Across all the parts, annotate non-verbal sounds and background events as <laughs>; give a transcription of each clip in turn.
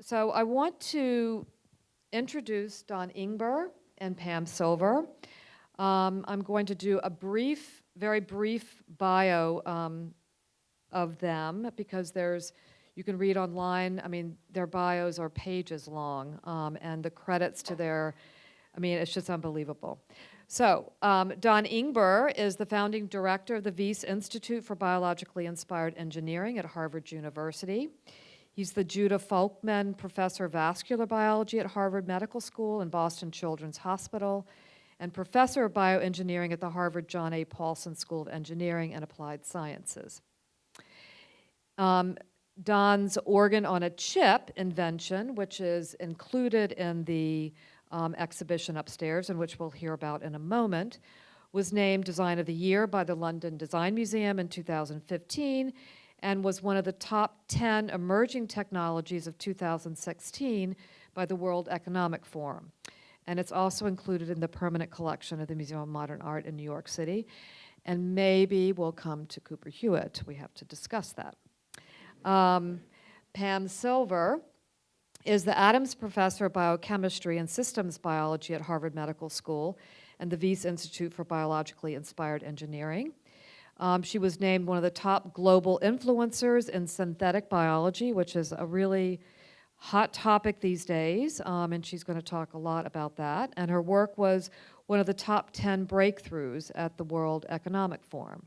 So I want to introduce Don Ingber and Pam Silver. Um, I'm going to do a brief, very brief bio um, of them because there's, you can read online, I mean, their bios are pages long um, and the credits to their, I mean, it's just unbelievable. So um, Don Ingber is the founding director of the Wyss Institute for Biologically Inspired Engineering at Harvard University. He's the Judah Folkman Professor of Vascular Biology at Harvard Medical School and Boston Children's Hospital, and Professor of Bioengineering at the Harvard John A. Paulson School of Engineering and Applied Sciences. Um, Don's organ on a chip invention, which is included in the um, exhibition upstairs, and which we'll hear about in a moment, was named Design of the Year by the London Design Museum in 2015 and was one of the top 10 emerging technologies of 2016 by the World Economic Forum. And it's also included in the permanent collection of the Museum of Modern Art in New York City. And maybe we'll come to Cooper Hewitt. We have to discuss that. Um, Pam Silver is the Adams Professor of Biochemistry and Systems Biology at Harvard Medical School and the Wyss Institute for Biologically Inspired Engineering. Um, she was named one of the top global influencers in synthetic biology, which is a really hot topic these days, um, and she's going to talk a lot about that. And her work was one of the top 10 breakthroughs at the World Economic Forum.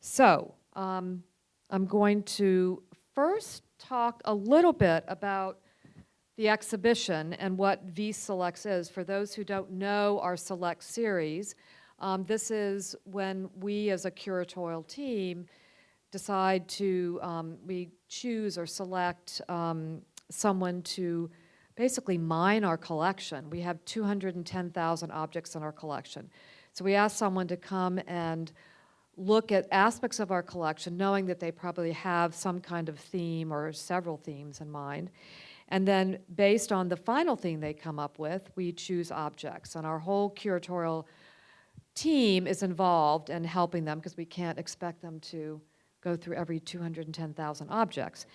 So um, I'm going to first talk a little bit about the exhibition and what Wyss Selects is. For those who don't know our Select series, um, this is when we as a curatorial team decide to, um, we choose or select um, someone to basically mine our collection. We have 210,000 objects in our collection. So we ask someone to come and look at aspects of our collection, knowing that they probably have some kind of theme or several themes in mind. And then based on the final theme they come up with, we choose objects. And our whole curatorial team is involved in helping them because we can't expect them to go through every 210,000 objects.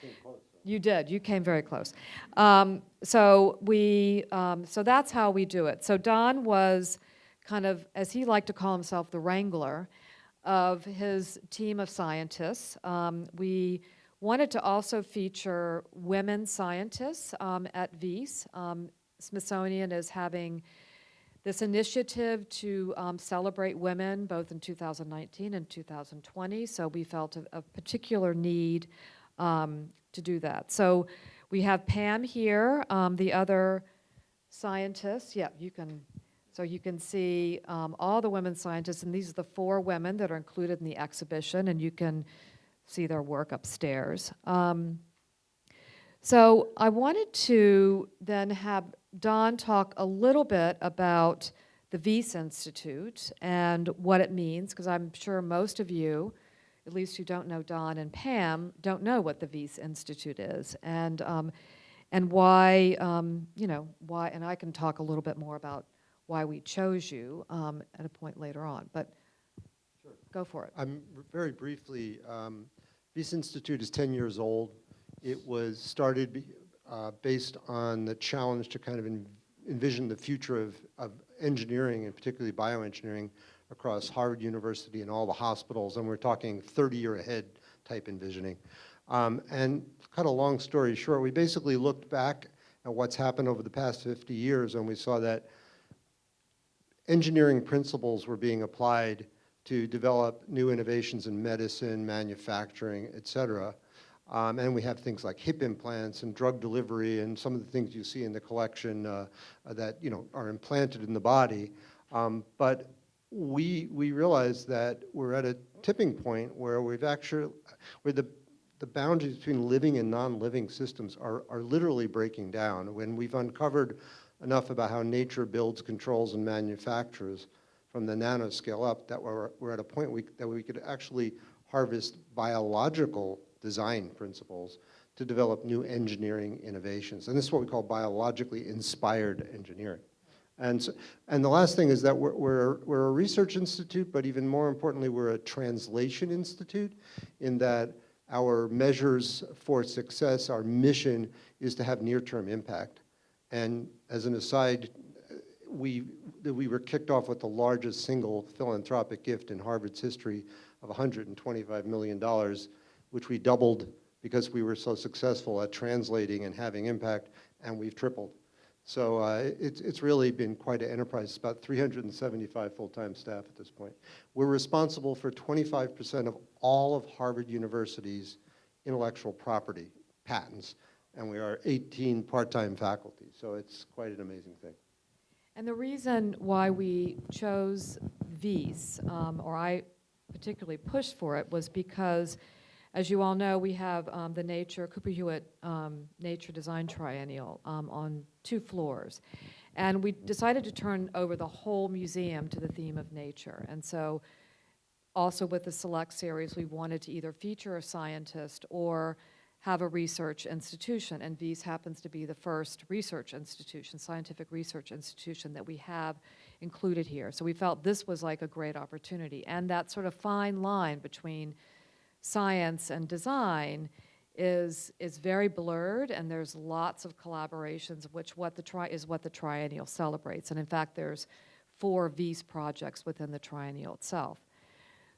You did, you came very close. Um, so we, um, so that's how we do it. So Don was kind of, as he liked to call himself, the wrangler of his team of scientists. Um, we wanted to also feature women scientists um, at Wyss. Um, Smithsonian is having this initiative to um, celebrate women both in 2019 and 2020, so we felt a, a particular need um, to do that. So we have Pam here, um, the other scientists. Yeah, you can, so you can see um, all the women scientists, and these are the four women that are included in the exhibition, and you can see their work upstairs. Um, so I wanted to then have Don talk a little bit about the Wyss Institute and what it means, because I'm sure most of you, at least who don't know Don and Pam, don't know what the Wyss Institute is, and um, and why, um, you know, why, and I can talk a little bit more about why we chose you um, at a point later on, but Sure. go for it. I'm very briefly, um, Wyss Institute is 10 years old. It was started uh, based on the challenge to kind of en- envision the future of, of engineering and particularly bioengineering across Harvard University and all the hospitals, and we're talking 30-year ahead type envisioning. Um, and cut a long story short, we basically looked back at what's happened over the past 50 years, and we saw that engineering principles were being applied to develop new innovations in medicine, manufacturing, et cetera. Um, and we have things like hip implants and drug delivery and some of the things you see in the collection uh, that you know are implanted in the body. Um, but we we realize that we're at a tipping point where we've actually where the the boundaries between living and non-living systems are, are literally breaking down. When we've uncovered enough about how nature builds, controls, and manufactures from the nanoscale up, that we're, we're at a point we, that we could actually harvest biological design principles to develop new engineering innovations. And this is what we call biologically inspired engineering. And, so, and the last thing is that we're, we're, we're a research institute, but even more importantly, we're a translation institute in that our measures for success, our mission is to have near-term impact. And as an aside, we, we were kicked off with the largest single philanthropic gift in Harvard's history of $125 million, which we doubled because we were so successful at translating and having impact, and we've tripled. So uh, it's, it's really been quite an enterprise. It's about 375 full-time staff at this point. We're responsible for 25% of all of Harvard University's intellectual property patents, and we are 18 part-time faculty. So it's quite an amazing thing. And the reason why we chose Wyss, um, or I particularly pushed for it, was because, as you all know, we have um, the Nature, Cooper Hewitt um, Nature Design Triennial um, on two floors. And we decided to turn over the whole museum to the theme of nature. And so, also with the Select Series, we wanted to either feature a scientist or have a research institution, and Wyss happens to be the first research institution, scientific research institution that we have included here. So we felt this was like a great opportunity. And that sort of fine line between science and design is, is very blurred, and there's lots of collaborations, which what the tri is what the triennial celebrates. And in fact, there's four Wyss projects within the triennial itself.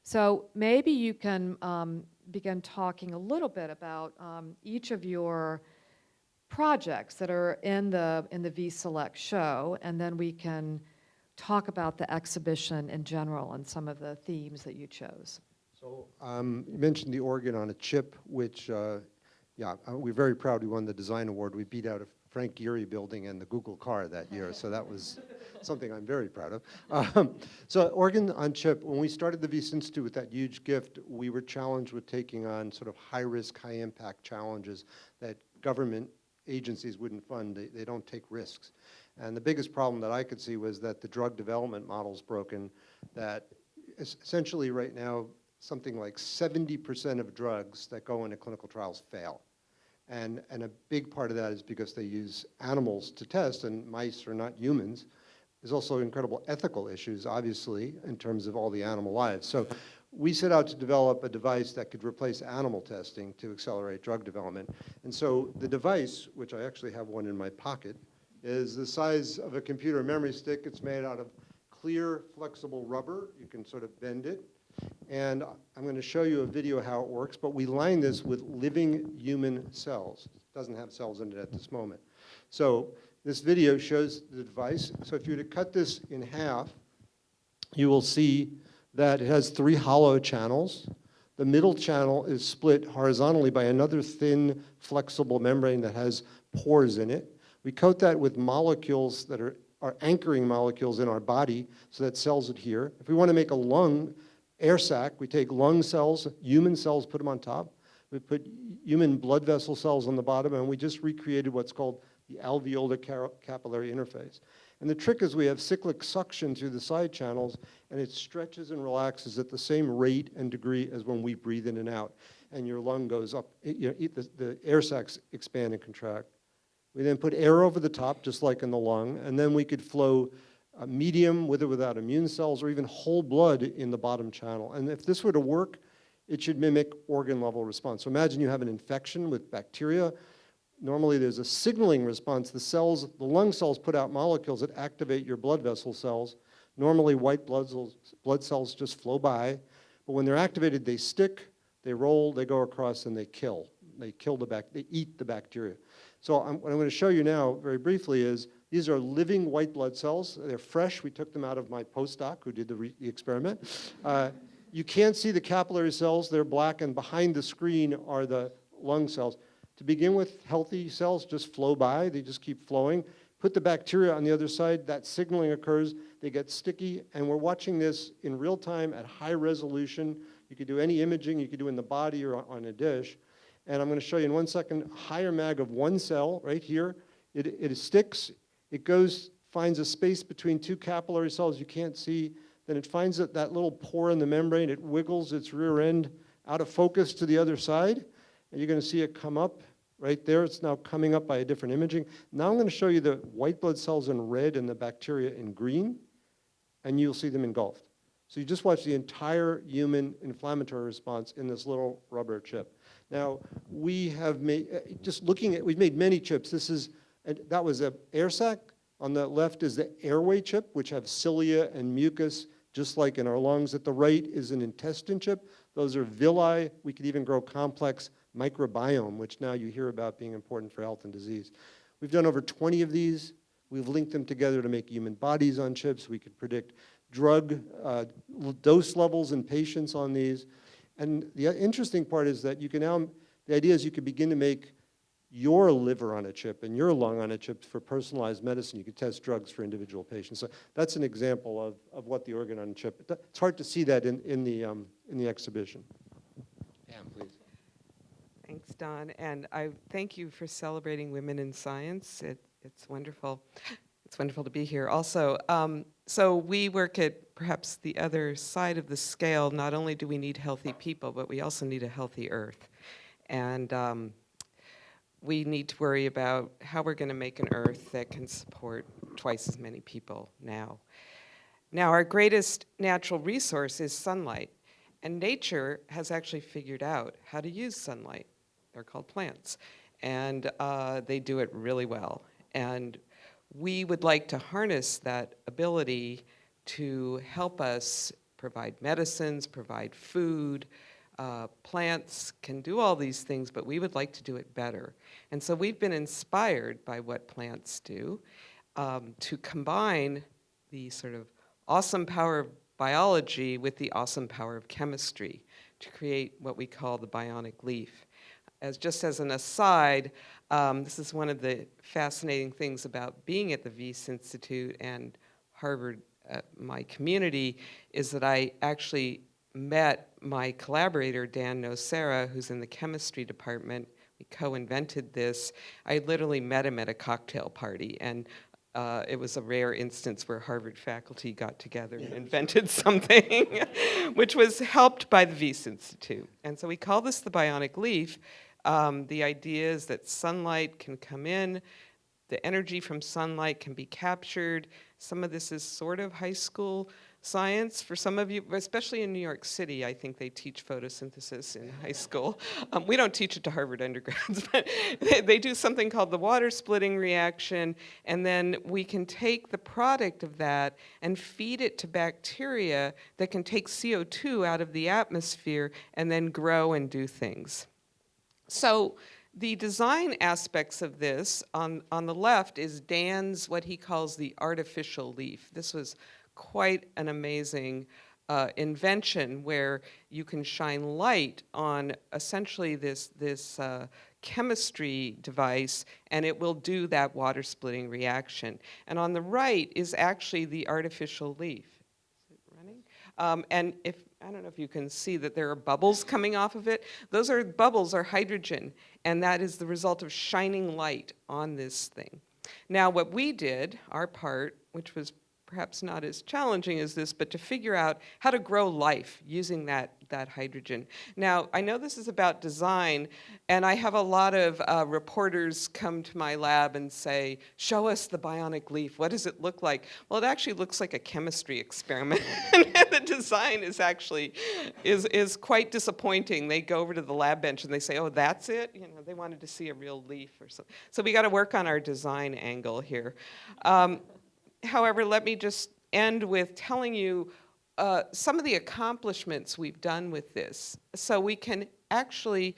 So maybe you can um, begin talking a little bit about um, each of your projects that are in the in the Wyss Select show, and then we can talk about the exhibition in general and some of the themes that you chose. So um, you mentioned the organ on a chip, which, uh, yeah, uh, we're very proud we won the design award. We beat out a Frank Gehry building and the Google car that year, so that was <laughs> something I'm very proud of. Um, so organ on chip, when we started the Wyss Institute with that huge gift, we were challenged with taking on sort of high-risk, high-impact challenges that government agencies wouldn't fund. They, they don't take risks. And the biggest problem that I could see was that the drug development model's broken, that essentially right now, something like 70% of drugs that go into clinical trials fail. And, and a big part of that is because they use animals to test, and mice are not humans. There's also incredible ethical issues, obviously, in terms of all the animal lives. So we set out to develop a device that could replace animal testing to accelerate drug development. And so the device, which I actually have one in my pocket, is the size of a computer memory stick. It's made out of clear, flexible rubber. You can sort of bend it. And I'm going to show you a video how it works, but we line this with living human cells. It doesn't have cells in it at this moment. So this video shows the device. So if you were to cut this in half, you will see that it has three hollow channels. The middle channel is split horizontally by another thin, flexible membrane that has pores in it. We coat that with molecules that are, are anchoring molecules in our body so that cells adhere. If we want to make a lung air sac, we take lung cells, human cells, put them on top. We put human blood vessel cells on the bottom, and we just recreated what's called the alveolar capillary interface. And the trick is we have cyclic suction through the side channels, and it stretches and relaxes at the same rate and degree as when we breathe in and out. And your lung goes up, you know, the, the air sacs expand and contract. We then put air over the top, just like in the lung, and then we could flow a medium with or without immune cells, or even whole blood in the bottom channel. And if this were to work, it should mimic organ level response. So imagine you have an infection with bacteria, normally there's a signaling response. The cells, the lung cells put out molecules that activate your blood vessel cells. Normally white blood cells, blood cells just flow by, but when they're activated, they stick, they roll, they go across, and they kill. They kill the bac, they eat the bacteria. So I'm, what I'm going to show you now, very briefly, is these are living white blood cells. They're fresh. We took them out of my postdoc who did the, the experiment. Uh, you can't see the capillary cells. They're black, and behind the screen are the lung cells. To begin with, healthy cells just flow by, they just keep flowing. Put the bacteria on the other side, that signaling occurs, they get sticky, and we're watching this in real time at high resolution. You could do any imaging you could do in the body or on a dish. And I'm going to show you in one second, higher mag of one cell right here. It, it sticks, it goes, finds a space between two capillary cells you can't see. Then it finds that, that little pore in the membrane, it wiggles its rear end out of focus to the other side. And you're going to see it come up right there. It's now coming up by a different imaging. Now I'm going to show you the white blood cells in red and the bacteria in green, and you'll see them engulfed. So you just watch the entire human inflammatory response in this little rubber chip. Now, we have made, just looking at, we've made many chips. This is, and that was an air sac. On the left is the airway chip, which have cilia and mucus, just like in our lungs. At the right is an intestine chip. Those are villi. We could even grow complex microbiome, which now you hear about being important for health and disease. We've done over 20 of these. We've linked them together to make human bodies on chips. We could predict drug uh, dose levels in patients on these. And the interesting part is that you can now, the idea is you could begin to make your liver on a chip and your lung on a chip for personalized medicine. You could test drugs for individual patients. So that's an example of, of what the organ on a chip. It's hard to see that in, in, the, um, in the exhibition. Pam, please. Thanks, Don, and I thank you for celebrating women in science. It, it's wonderful. It's wonderful to be here. Also, um, so we work at perhaps the other side of the scale. Not only do we need healthy people, but we also need a healthy Earth, and um, we need to worry about how we're going to make an Earth that can support twice as many people now. Now, our greatest natural resource is sunlight, and nature has actually figured out how to use sunlight. They're called plants, and uh, they do it really well. And we would like to harness that ability to help us provide medicines, provide food. Uh, plants can do all these things, but we would like to do it better. And so we've been inspired by what plants do um, to combine the sort of awesome power of biology with the awesome power of chemistry to create what we call the bionic leaf. As just as an aside, um, this is one of the fascinating things about being at the Wyss Institute and Harvard, uh, my community, is that I actually met my collaborator, Dan Nocera, who's in the chemistry department. We co-invented this. I literally met him at a cocktail party, and uh, it was a rare instance where Harvard faculty got together and invented <laughs> something, which was helped by the Wyss Institute. And so we call this the bionic leaf. Um, the idea is that sunlight can come in, the energy from sunlight can be captured. Some of this is sort of high school science for some of you, especially in New York City. I think they teach photosynthesis in high school. Um, we don't teach it to Harvard undergrads, <laughs> but they, they do something called the water splitting reaction, and then we can take the product of that and feed it to bacteria that can take CO2 out of the atmosphere and then grow and do things. So the design aspects of this, on, on the left is Dan's, what he calls the artificial leaf. This was quite an amazing uh, invention where you can shine light on essentially this, this uh, chemistry device and it will do that water splitting reaction. And on the right is actually the artificial leaf. Is it running? Um, and if, I don't know if you can see that there are bubbles coming off of it. Those are bubbles are hydrogen, and that is the result of shining light on this thing. Now, what we did, our part, which was perhaps not as challenging as this, but to figure out how to grow life using that, that hydrogen. Now, I know this is about design, and I have a lot of uh, reporters come to my lab and say, show us the bionic leaf, what does it look like? Well, it actually looks like a chemistry experiment, <laughs> the design is actually, is, is quite disappointing. They go over to the lab bench and they say, oh, that's it? You know, they wanted to see a real leaf or something. So we gotta work on our design angle here. Um, however, let me just end with telling you uh, some of the accomplishments we've done with this. So we can actually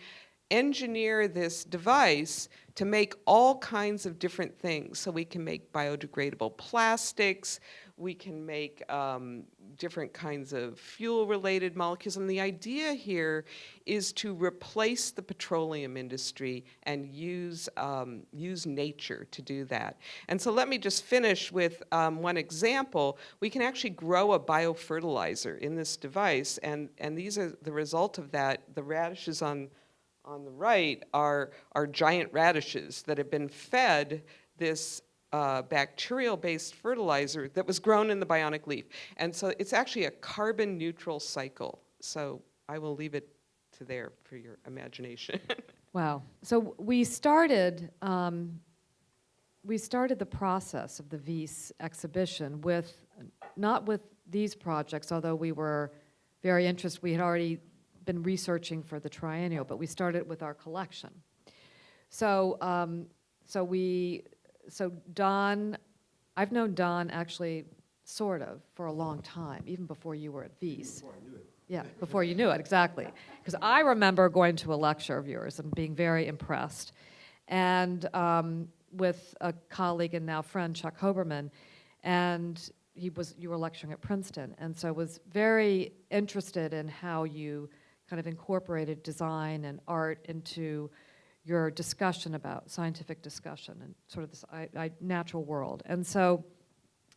engineer this device to make all kinds of different things. So we can make biodegradable plastics, we can make um, different kinds of fuel-related molecules. And the idea here is to replace the petroleum industry and use, um, use nature to do that. And so let me just finish with um, one example. We can actually grow a biofertilizer in this device, and, and these are the result of that. The radishes on on the right are, are giant radishes that have been fed this uh, bacterial-based fertilizer that was grown in the bionic leaf. And so it's actually a carbon neutral cycle. So I will leave it to there for your imagination. <laughs> Wow. So we started, um, we started the process of the Wyss exhibition with, not with these projects, although we were very interested, we had already been researching for the triennial, but we started with our collection. So, um, so we, so Don, I've known Don actually, sort of, for a long time, even before you were at Wyss. Yeah, before you knew it, exactly. Because I remember going to a lecture of yours and being very impressed. And um, with a colleague and now friend, Chuck Hoberman, and he was, you were lecturing at Princeton, and so was very interested in how you kind of incorporated design and art into your discussion about scientific discussion and sort of this I, I, natural world. And so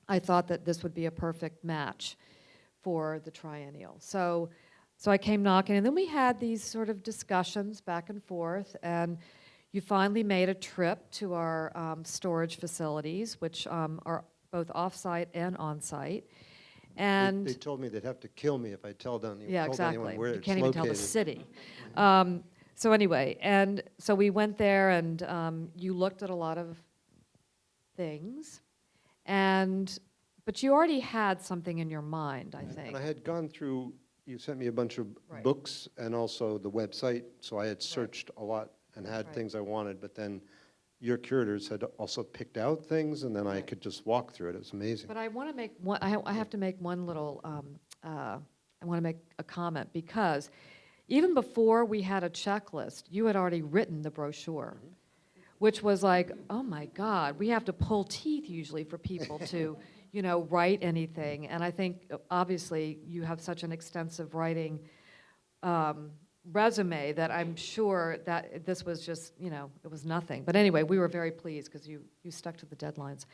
I thought that this would be a perfect match for the triennial. So, so I came knocking, and then we had these sort of discussions back and forth, and you finally made a trip to our um, storage facilities, which um, are both off-site and on-site. And They told me they'd have to kill me if I tell them, yeah, told exactly. anyone where You it's can't even tell the city. <laughs> Um, So anyway, and so we went there and um, you looked at a lot of things. And, but you already had something in your mind, I think. And I had gone through, you sent me a bunch of Right. books and also the website, so I had searched a lot and had Right. things I wanted, but then your curators had also picked out things, and then I could just walk through it. It was amazing. But I want to make one, I I have to make one little, um, uh, I want to make a comment because even before we had a checklist, you had already written the brochure, which was like, oh my God, we have to pull teeth usually for people to, <laughs> you know, write anything. And I think, obviously, you have such an extensive writing um, resume that I'm sure that this was just, you know, it was nothing. But anyway, we were very pleased because you, you stuck to the deadlines.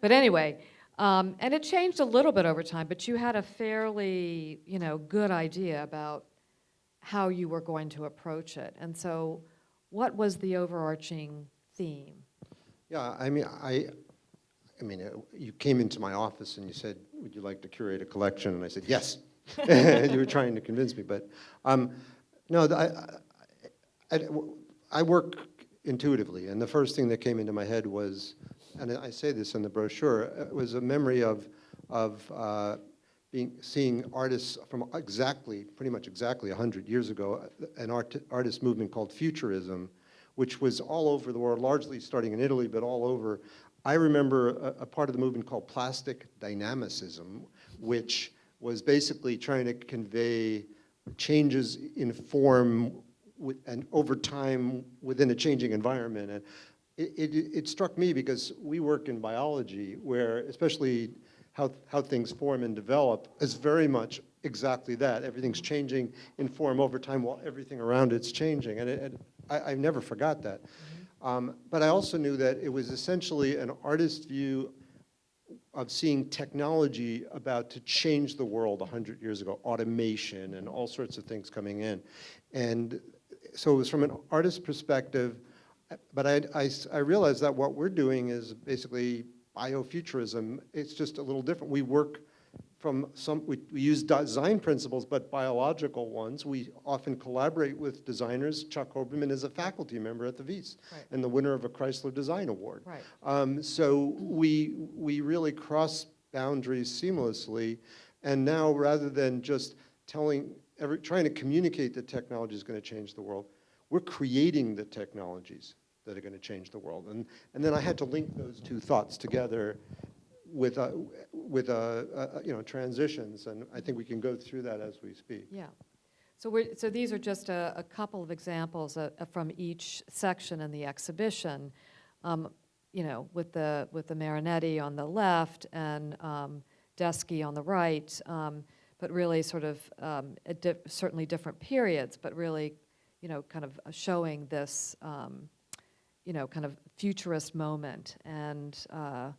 But anyway, um, and it changed a little bit over time, but you had a fairly, you know, good idea about how you were going to approach it. And so what was the overarching theme? Yeah, I mean, I, I mean, uh, you came into my office and you said, would you like to curate a collection? And I said, yes. <laughs> You were trying to convince me, but, um, no, I, I, I work intuitively, and the first thing that came into my head was, and I say this in the brochure, it was a memory of, of uh, being, seeing artists from exactly, pretty much exactly 100 years ago, an art, artist movement called Futurism, which was all over the world, largely starting in Italy, but all over. I remember a, a part of the movement called plastic dynamicism, which was basically trying to convey changes in form with, and over time within a changing environment. And it, it, it struck me because we work in biology where especially how, how things form and develop is very much exactly that. Everything's changing in form over time while everything around it's changing. And, it, and I, I never forgot that. Um, but I also knew that it was essentially an artist's view of seeing technology about to change the world 100 years ago, automation and all sorts of things coming in. And so it was from an artist's perspective, but I, I, I realized that what we're doing is basically biofuturism. It's just a little different. We work from some, we, we use design principles, but biological ones. We often collaborate with designers. Chuck Hoberman is a faculty member at the Wyss Right. and the winner of a Chrysler Design Award. Right. Um, so we, we really cross boundaries seamlessly. And now, rather than just telling, every, trying to communicate that technology is going to change the world, we're creating the technologies that are going to change the world. And, and then I had to link those two thoughts together with, uh, with uh, uh, you know, transitions. And I think we can go through that as we speak. Yeah. So we're, so these are just a, a couple of examples uh, from each section in the exhibition. Um, you know, with the, with the Marinetti on the left and um, Deskey on the right, um, but really sort of, um, di- certainly different periods, but really, you know, kind of showing this, um, you know, kind of futurist moment. And uh,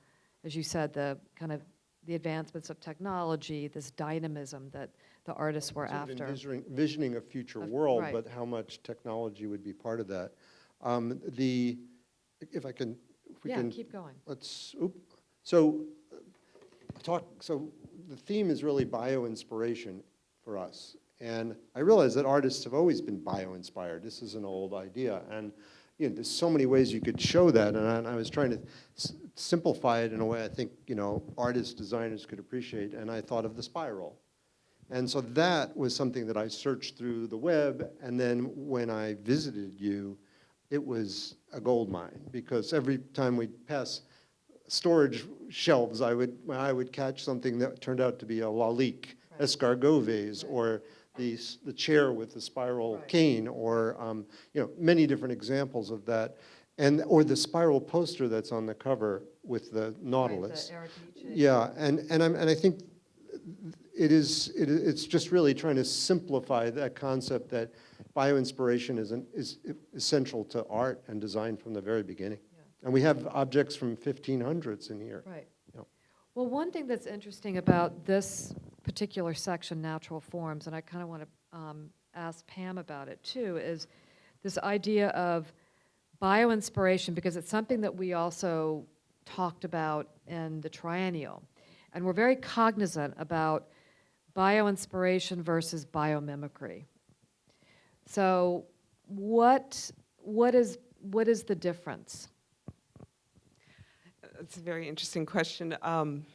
as you said, the kind of the advancements of technology, this dynamism that the artists were after. envisioning, visioning a future Of- world, right. but how much technology would be part of that. Um, the, if I can, if we Yeah, can, keep going. let's, oop. So, uh, talk, so the theme is really bio-inspiration for us. And I realize that artists have always been bio-inspired. This is an old idea. And, you know, there's so many ways you could show that, and I, and I was trying to s- simplify it in a way I think, you know, artists, designers could appreciate, and I thought of the spiral. And so that was something that I searched through the web, and then when I visited you, it was a gold mine, because every time we'd pass storage shelves, I would, I would catch something that turned out to be a lalique, escargot vase, or the, the chair with the spiral Right. cane, or, um, you know, many different examples of that. And, or the spiral poster that's on the cover with the Nautilus. Yeah, and, and I'm, and I think it is, it, it's just really trying to simplify that concept that bioinspiration is, an, is essential to art and design from the very beginning. Yeah. And we have objects from 1500s in here. Right. Yep. Well, one thing that's interesting about this particular section, natural forms, and I kind of want to ask Pam about it too, is this idea of bioinspiration, because it's something that we also talked about in the triennial. And we're very cognizant about bioinspiration versus biomimicry. So what, what is, what is the difference? That's a very interesting question. Um,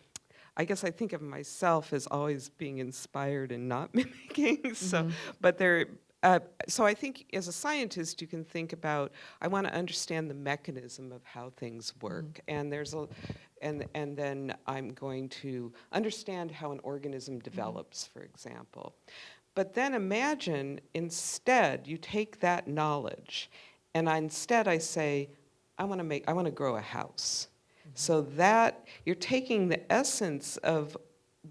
I guess I think of myself as always being inspired and not <laughs> mimicking. so, mm-hmm. but there. Uh, so I think as a scientist, you can think about. I want to understand the mechanism of how things work, mm-hmm. and there's a, and and then I'm going to understand how an organism mm-hmm. develops, for example. But then imagine instead you take that knowledge, and I, instead I say, I want to make. I want to grow a house. So that you're taking the essence of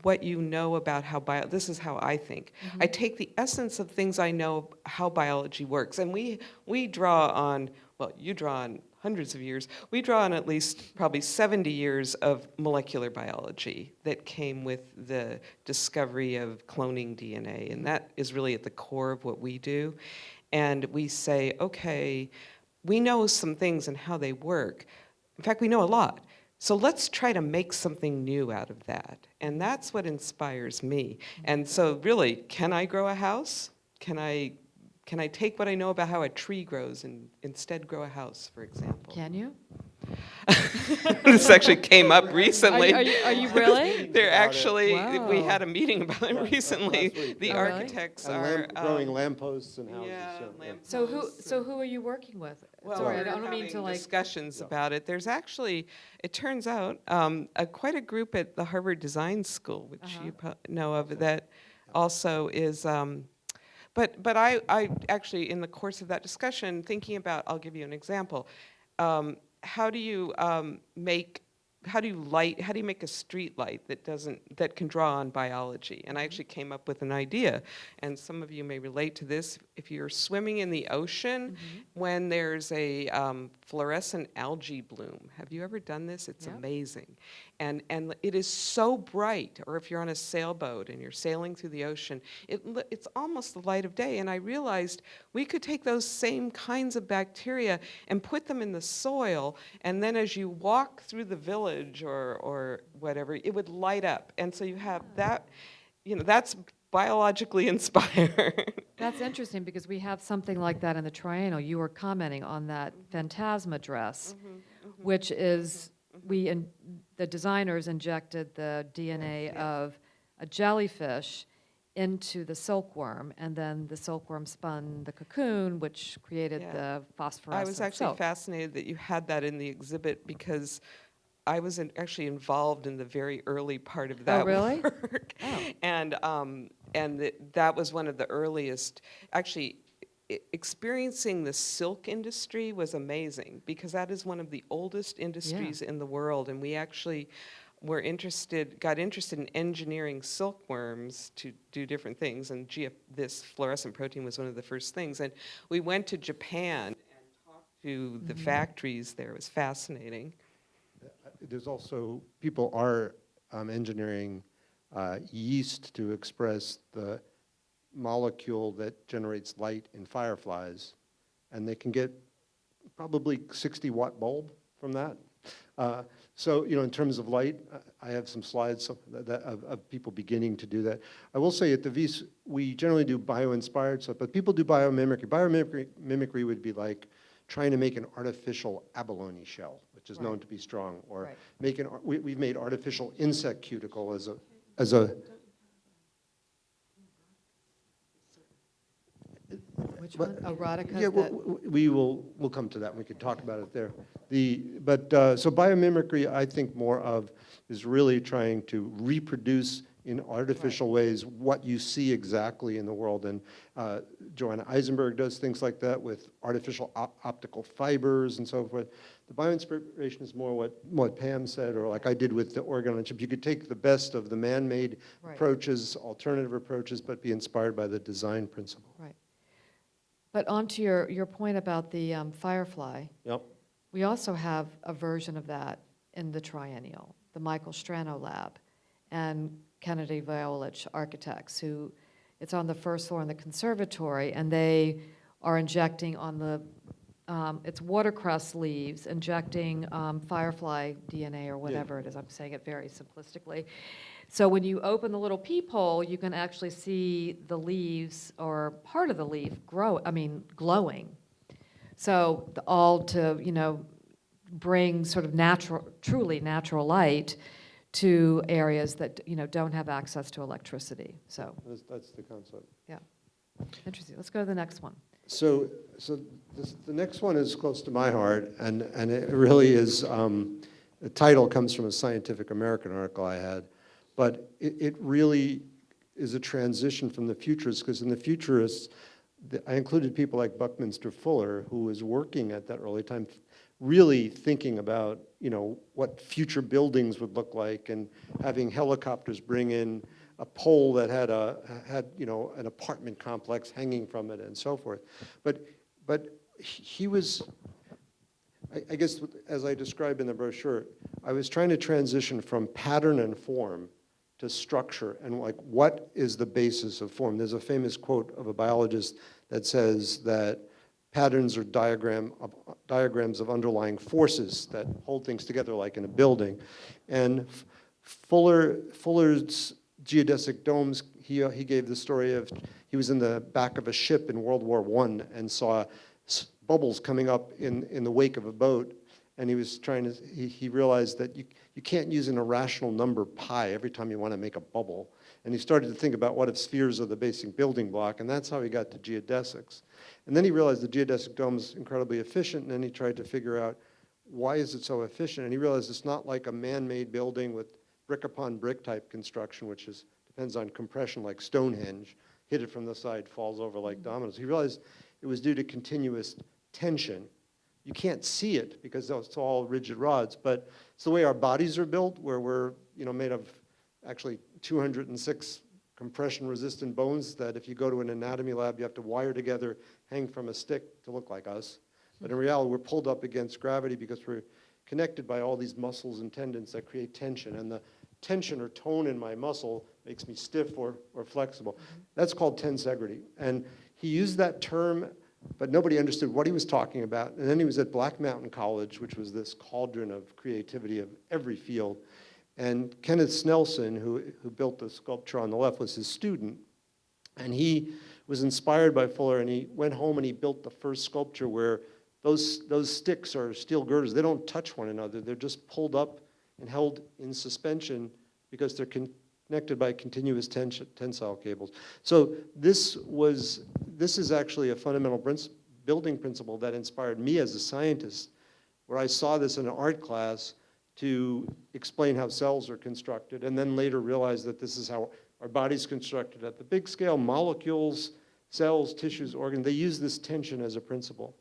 what you know about how bio, this is how I think. Mm-hmm. I take the essence of things I know how biology works. And we, we draw on, well, you draw on hundreds of years. We draw on at least probably 70 years of molecular biology that came with the discovery of cloning DNA. And that is really at the core of what we do. And we say, okay, we know some things and how they work. In fact, we know a lot. So let's try to make something new out of that. And that's what inspires me. And so really, can I grow a house? Can I can I take what I know about how a tree grows and instead grow a house, for example? Can you? <laughs> this actually came up recently. Are you, are you really? <laughs> They're About it. actually, we had a meeting about it recently. The. Oh, architects And are. lamp, growing um, lampposts and houses. yeah, so, yeah. lamp- So who, so who are you working with? Well, Sorry, I we're don't mean to like, discussions Yeah. about it. There's actually, it turns out, um, a, quite a group at the Harvard Design School, which Uh-huh. you know of, that also is. Um, but but I, I actually, in the course of that discussion, thinking about, I'll give you an example. Um, how do you um, make how do you light how do you make a street light that doesn't that can draw on biology? And i actually came up with an idea and some of you may relate to this. If you're swimming in the ocean when there's a um, fluorescent algae bloom have you ever done this? It's Yeah. amazing and and it is so bright or if you're on a sailboat and you're sailing through the ocean it, it's almost the light of day. And i realized we could take those same kinds of bacteria and put them in the soil and then as you walk through the village or or whatever it would light up. And so you have that you know that's biologically <laughs> inspired. That's interesting because we have something like that in the triennial. You were commenting on that phantasma dress, mm-hmm, mm-hmm. which is, we, in- the designers injected the DNA of a jellyfish into the silkworm, and then the silkworm spun the cocoon, which created Yeah. the I was actually silk. fascinated that you had that in the exhibit because I was in, actually involved in the very early part of that Oh, <laughs> really? work. Oh. And, um, and that that was one of the earliest, actually, experiencing the silk industry was amazing because that is one of the oldest industries in the world. And we actually were interested, got interested in engineering silkworms to do different things. And GF, this fluorescent protein was one of the first things. And we went to Japan and talked to the factories there. It was fascinating. There's also, people are um, engineering uh, yeast to express the molecule that generates light in fireflies, and they can get probably 60 watt bulb from that. Uh, So, you know, in terms of light, I have some slides of, that, of, of people beginning to do that. I will say at the Wyss, we generally do bio-inspired stuff, but people do biomimicry. Biomimicry mimicry would be like trying to make an artificial abalone shell, which is known to be strong, or Right. make an, we, we've made artificial insect cuticle as a, as a, Which But- one? Erotica? Yeah, that- w- w- we will, we'll come to that, we could talk about it there. The, but, uh, so biomimicry, I think more of, is really trying to reproduce in artificial ways what you see exactly in the world. And uh, Joanna Aizenberg does things like that with artificial op- optical fibers and so forth. The bioinspiration is more what, what Pam said, or like I did with the organ on chip. You could take the best of the man-made Right. approaches, alternative approaches, but be inspired by the design principle. Right. But on to your, your point about the um, Firefly, Yep. we also have a version of that in the triennial, the Michael Strano Lab, and Kennedy Violich Architects, who, it's on the first floor in the conservatory, and they are injecting on the, um, it's watercress leaves, injecting um, firefly DNA or whatever it is, I'm saying it very simplistically. So when you open the little peephole, you can actually see the leaves, or part of the leaf grow, I mean, glowing. So the- all to, you know, bring sort of natural, truly natural light to areas that, you know, don't have access to electricity. So, That's, that's the concept. Yeah, interesting. Let's go to the next one. So, so this, the next one is close to my heart, and, and it really is, um, the title comes from a Scientific American article I had, but it, it really is a transition from the futurists, because in the futurists, the- I included people like Buckminster Fuller, who was working at that early time, really thinking about, you know, what future buildings would look like, and having helicopters bring in a pole that had a, had, you know, an apartment complex hanging from it and so forth. But, but he was, I, I guess, as I described in the brochure, I was trying to transition from pattern and form to structure, and like, what is the basis of form? There's a famous quote of a biologist that says that patterns are diagram of, diagrams of underlying forces that hold things together like in a building. And Fuller, Fuller's geodesic domes, he, uh, he gave the story of, he was in the back of a ship in World War I and saw bubbles coming up in, in the wake of a boat. And he was trying to, he, he realized that you, you can't use an irrational number pi every time you want to make a bubble. And he started to think about what if spheres are the basic building block, and that's how he got to geodesics. And then he realized the geodesic dome is incredibly efficient, and then he tried to figure out why is it so efficient? And he realized it's not like a man-made building with brick upon brick type construction, which is, depends on compression like Stonehenge, hit it from the side, falls over like dominoes. He realized it was due to continuous tension. You can't see it because it's all rigid rods, but it's the way our bodies are built, where we're, you know, made of actually 206 compression-resistant bones that if you go to an anatomy lab, you have to wire together, hang from a stick to look like us. But in reality, we're pulled up against gravity because we're connected by all these muscles and tendons that create tension. And the tension or tone in my muscle makes me stiff or, or flexible. That's called tensegrity. And he used that term, but nobody understood what he was talking about. And then he was at Black Mountain College, which was this cauldron of creativity of every field. And Kenneth Snelson, who, who built the sculpture on the left, was his student. And he was inspired by Fuller, and he went home and he built the first sculpture where those, those sticks are steel girders. They don't touch one another. They're just pulled up and held in suspension because they're con- connected by continuous tens- tensile cables. So this was, this is actually a fundamental building principle that inspired me as a scientist, where I saw this in an art class to explain how cells are constructed, and then later realized that this is how our body's constructed at the big scale, molecules, cells, tissues, organs, they use this tension as a principle.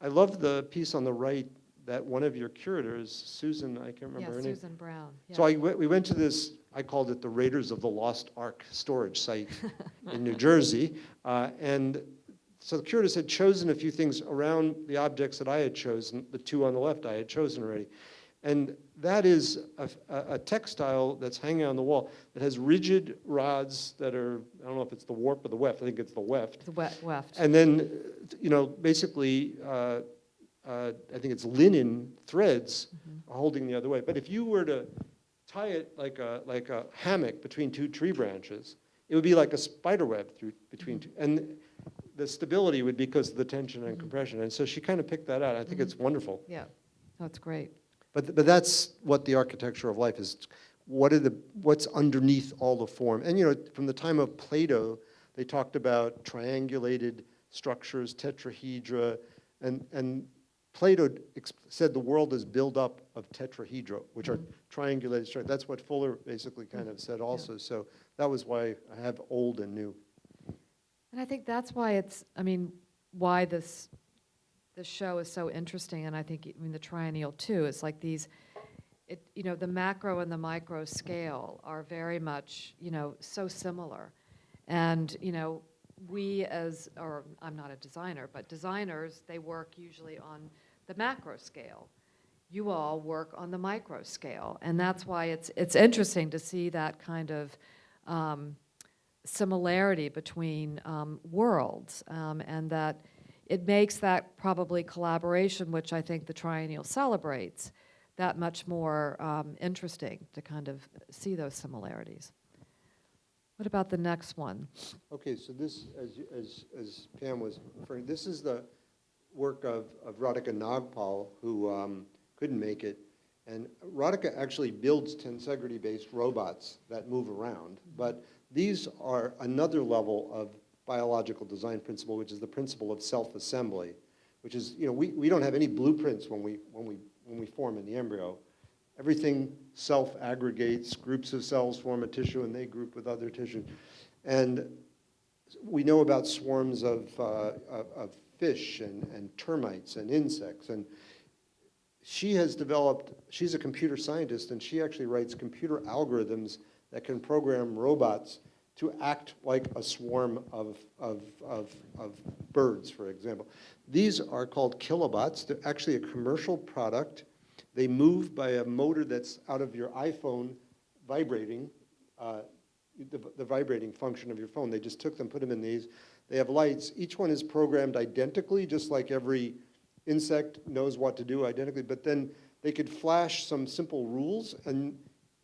I love the piece on the right that one of your curators, Susan, I can't remember Yeah, her name. Susan Brown. So I we went to this, I called it the Raiders of the Lost Ark storage site in New Jersey. Uh, and so the curators had chosen a few things around the objects that I had chosen, the two on the left I had chosen already. And that is a, a- a textile that's hanging on the wall that has rigid rods that are, I don't know if it's the warp or the weft, I think it's the weft. The we- weft. And then, you know, basically, uh, uh, I think it's linen threads holding the other way. But if you were to tie it like a, like a hammock between two tree branches, it would be like a spider web through, between two. And the stability would be because of the tension and mm-hmm. compression. And so she kind of picked that out. I think it's mm-hmm. wonderful. Yeah, that's great. But, but that's what the architecture of life is. What are the, what's underneath all the form? And, you know, from the time of Plato, they talked about triangulated structures, tetrahedra, and, and Plato said the world is built up of tetrahedra, which are mm-hmm. triangulated structures. That's what Fuller basically kind of said also. So that was why I have old and new. And I think that's why it's, I mean, why this, this show is so interesting, and I think, I mean, the triennial too, it's like these, it, you know, the macro and the micro scale are very much, you know, so similar. And, you know, we as, or I'm not a designer, but designers, they work usually on the macro scale. You all work on the micro scale, and that's why it's, it's interesting to see that kind of, um, similarity between um, worlds, um, and that it makes that probably collaboration, which I think the triennial celebrates, that much more um, interesting to kind of see those similarities. What about the next one? Okay, so this, as, as, as Pam was referring, this is the work of, of Radhika Nagpal, who um, couldn't make it. And Radhika actually builds tensegrity-based robots that move around, but these are another level of biological design principle, which is the principle of self-assembly, which is, you know, we, we don't have any blueprints when we, when we, when we form in the embryo. Everything self-aggregates, groups of cells form a tissue and they group with other tissue. And we know about swarms of, uh, of, of fish and, and termites and insects. And she has developed, she's a computer scientist and she actually writes computer algorithms that can program robots to act like a swarm of, of, of, of birds, for example. These are called kilobots. They're actually a commercial product. They move by a motor that's out of your iPhone vibrating, uh, the, the vibrating function of your phone. They just took them, put them in these. They have lights. Each one is programmed identically, just like every insect knows what to do identically, but then they could flash some simple rules and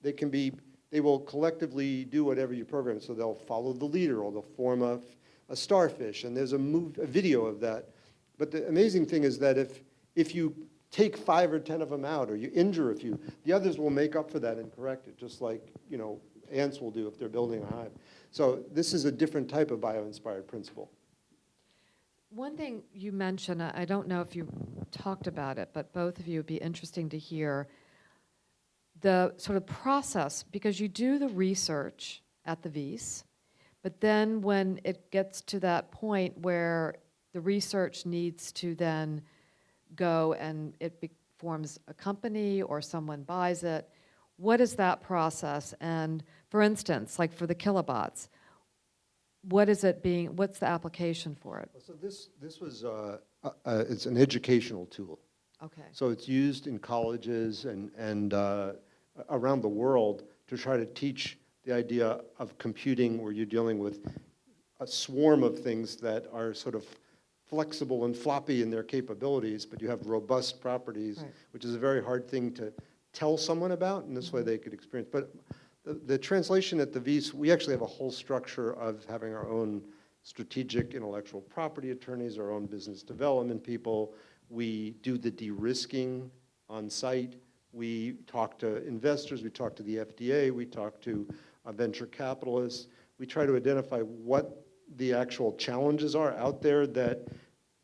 they can be, they will collectively do whatever you program. So they'll follow the leader or they'll form a, a starfish and there's a, move, a video of that. But the amazing thing is that if, if you take five or 10 of them out or you injure a few, the others will make up for that and correct it, just like, you know, ants will do if they're building a hive. So this is a different type of bio-inspired principle. One thing you mentioned, I don't know if you talked about it, but both of you would be interesting to hear the sort of process, because you do the research at the Wyss, but then when it gets to that point where the research needs to then go and it forms a company or someone buys it, what is that process? And for instance, like for the kilobots, what is it being, what's the application for it? So this, this was, uh, uh, uh, it's an educational tool. Okay. So it's used in colleges and, and uh, around the world to try to teach the idea of computing where you're dealing with a swarm of things that are sort of flexible and floppy in their capabilities, but you have robust properties, Right. which is a very hard thing to tell someone about, and this way they could experience. But the, translation at the Wyss, we actually have a whole structure of having our own strategic intellectual property attorneys, our own business development people. We do the de-risking on site. We talk to investors, we talk to the FDA, we talk to uh, venture capitalists. We try to identify what the actual challenges are out there that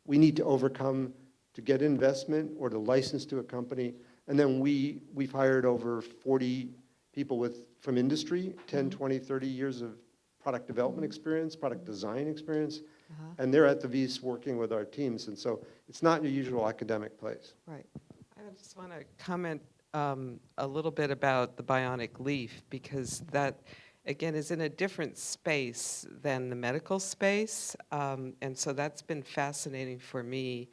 we need to overcome to get investment or to license to a company. And then we, we've hired over 40 people with, from industry, 10, 20, 30 years of product development experience, product design experience, Uh-huh. and they're at the Wyss working with our teams. And so it's not your usual academic place. Right. I just want to comment um, a little bit about the bionic leaf because that, again, is in a different space than the medical space. Um, and so that's been fascinating for me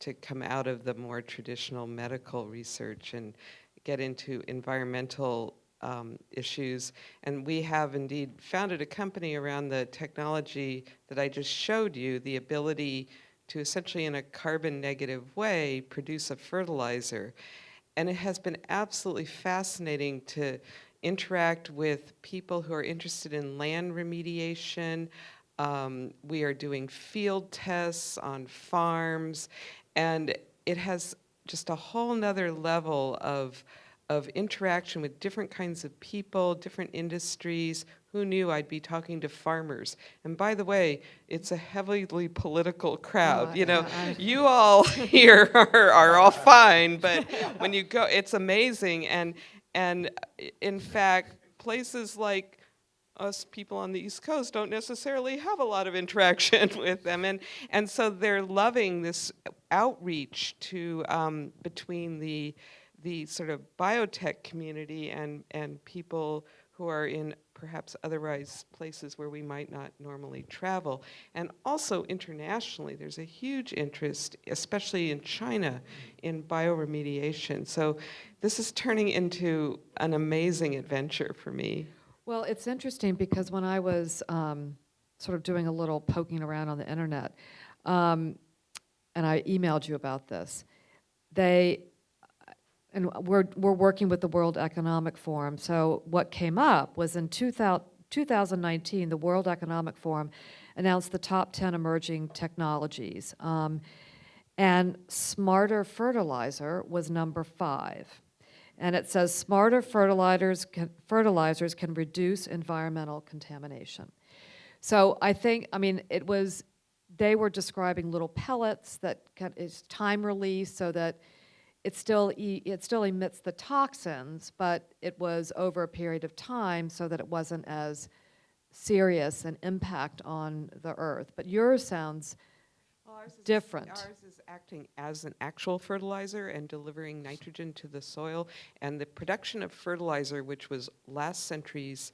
to come out of the more traditional medical research and get into environmental um, issues. And we have indeed founded a company around the technology that I just showed you, the ability to essentially, in a carbon negative way, produce a fertilizer. And it has been absolutely fascinating to interact with people who are interested in land remediation, Um, we are doing field tests on farms, and it has just a whole nother level of, of interaction with different kinds of people, different industries. Who knew I'd be talking to farmers? And by the way, it's a heavily political crowd. You know, I- I- you all <laughs> here are, are all <laughs> fine, but when you go, it's amazing. And, and in fact, places like us people on the East Coast don't necessarily have a lot of interaction <laughs> with them. And, and so they're loving this outreach to, um, between the, the sort of biotech community and, and people who are in perhaps otherwise places where we might not normally travel. And also internationally, there's a huge interest, especially in China, in bioremediation. So this is turning into an amazing adventure for me. Well, it's interesting because when I was um, sort of doing a little poking around on the internet, um, and I emailed you about this, they, and we're, we're working with the World Economic Forum. So what came up was in 2000, 2019, the World Economic Forum announced the top 10 emerging technologies. Um, and smarter fertilizer was number five. And it says smarter fertilizers can, fertilizers can reduce environmental contamination. So I think, I mean, it was, they were describing little pellets that can, is time release so that it still, e- it still emits the toxins, but it was over a period of time so that it wasn't as serious an impact on the earth. But yours sounds, Well, ours is- different. Ours is acting as an actual fertilizer and delivering nitrogen to the soil. And the production of fertilizer, which was last century's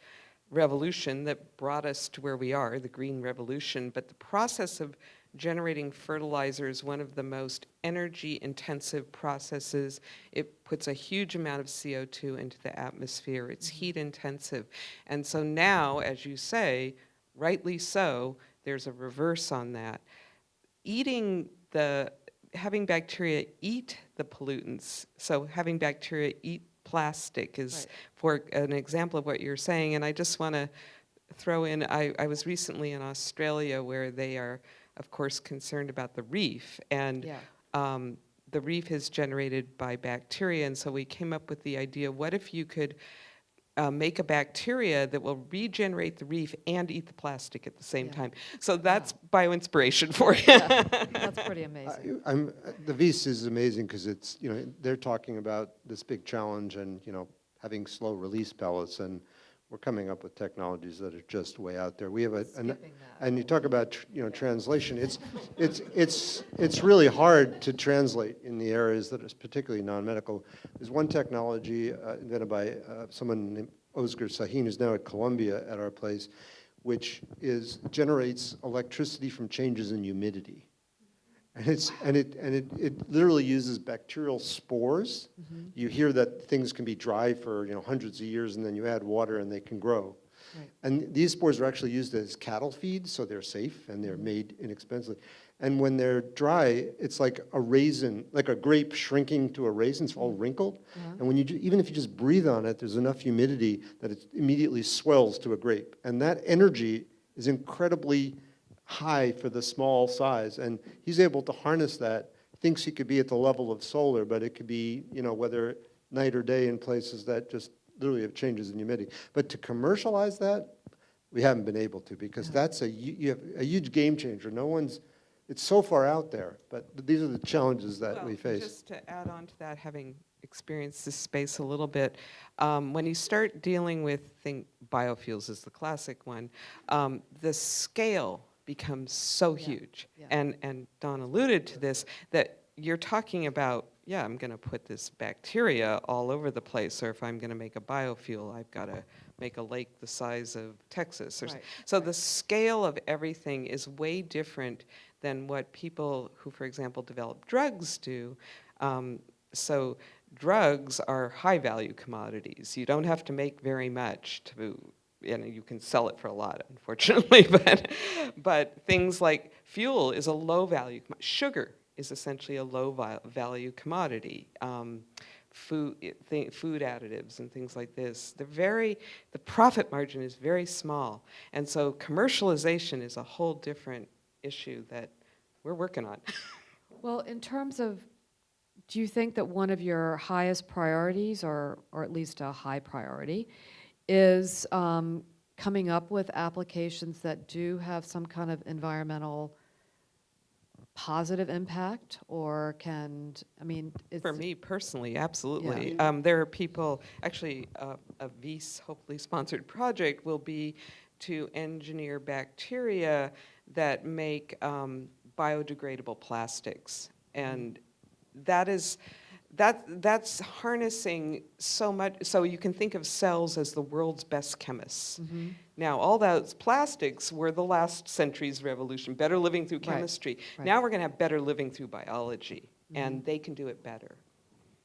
revolution that brought us to where we are, the green revolution, but the process of generating fertilizer is one of the most energy intensive processes. It puts a huge amount of CO2 into the atmosphere. It's mm-hmm. heat intensive. And so now, as you say, rightly so, there's a reverse on that eating the, having bacteria eat the pollutants, so having bacteria eat plastic is, Right. for an example of what you're saying, and I just want to throw in, I, I was recently in Australia where they are, of course, concerned about the reef, and yeah. um, the reef is generated by bacteria, and so we came up with the idea, what if you could uh, make a bacteria that will regenerate the reef and eat the plastic at the same Yeah. time? So that's bioinspiration for you. That's pretty amazing. I- <laughs> I'm, the Wyss is amazing because it's, you know, they're talking about this big challenge and, you know, having slow release pellets and we're coming up with technologies that are just way out there. We have a, an- and you talk about, tr- you know, translation, it's, it's, it's, it's really hard to translate in the areas that is particularly non-medical. There's one technology uh, invented by uh, someone named Ozgur Sahin, who's now at Columbia at our place, which is, generates electricity from changes in humidity. And it's, and it, and it, it literally uses bacterial spores. Mm-hmm. You hear that things can be dry for, you know, hundreds of years, and then you add water and they can grow. Right. And these spores are actually used as cattle feed, so they're safe and they're mm-hmm. made inexpensively. And when they're dry, it's like a raisin, like a grape shrinking to a raisin, it's all mm-hmm. wrinkled. And when you, even if you just breathe on it, there's enough humidity that it immediately swells to a grape. And that energy is incredibly high for the small size. And he's able to harness that, thinks he could be at the level of solar, but it could be, you know, whether night or day in places that just literally have changes in humidity. But to commercialize that, we haven't been able to, because that's a, you have a huge game changer. No one's, it's so far out there, but these are the challenges that we face. Just to add on to that, having experienced this space a little bit, um, when you start dealing with, think biofuels is the classic one, um, the scale becomes so Yeah, huge. yeah. And, and Don alluded to this, that you're talking about, yeah, I'm going to put this bacteria all over the place, or if I'm going to make a biofuel, I've got to make a lake the size of Texas. Right, So the scale of everything is way different than what people who, for example, develop drugs do. Um, so drugs are high-value commodities. You don't have to make very much to, you know, you can sell it for a lot, unfortunately. <laughs> but, but things like fuel is a low-value. Sugar is essentially a low-value commodity. Um, food, food additives and things like this. They're very, the profit margin is very small. And so commercialization is a whole different issue that we're working on. <laughs> Well, in terms of, do you think that one of your highest priorities, or, or at least a high priority, is um, coming up with applications that do have some kind of environmental positive impact, or can, I mean, it's. For me personally, absolutely. Um, there are people, actually, uh, a Wyss hopefully sponsored project will be to engineer bacteria that make um, biodegradable plastics. And that is, that, that's harnessing so much, so you can think of cells as the world's best chemists. Mhm. Now, all those plastics were the last century's revolution, better living through chemistry. right. Now we're going to have better living through biology, Mm-hmm. and they can do it better.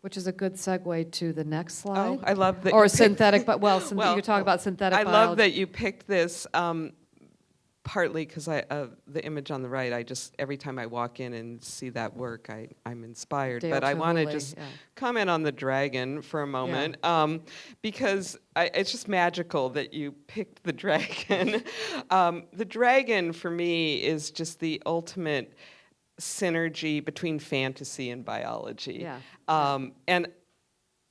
Which is a good segue to the next Oh, slide. I love that. Or synthetic, but, well, <laughs> Well, you talk about synthetic I biology. love that you picked this, um, partly because I, uh, the image on the right, I just, every time I walk in and see that work, I, I'm inspired. But I want to just yeah. comment on the dragon for a moment, um, because I, it's just magical that you picked the <laughs> dragon. um, the dragon, for me, is just the ultimate synergy between fantasy and biology. Yeah, Um, and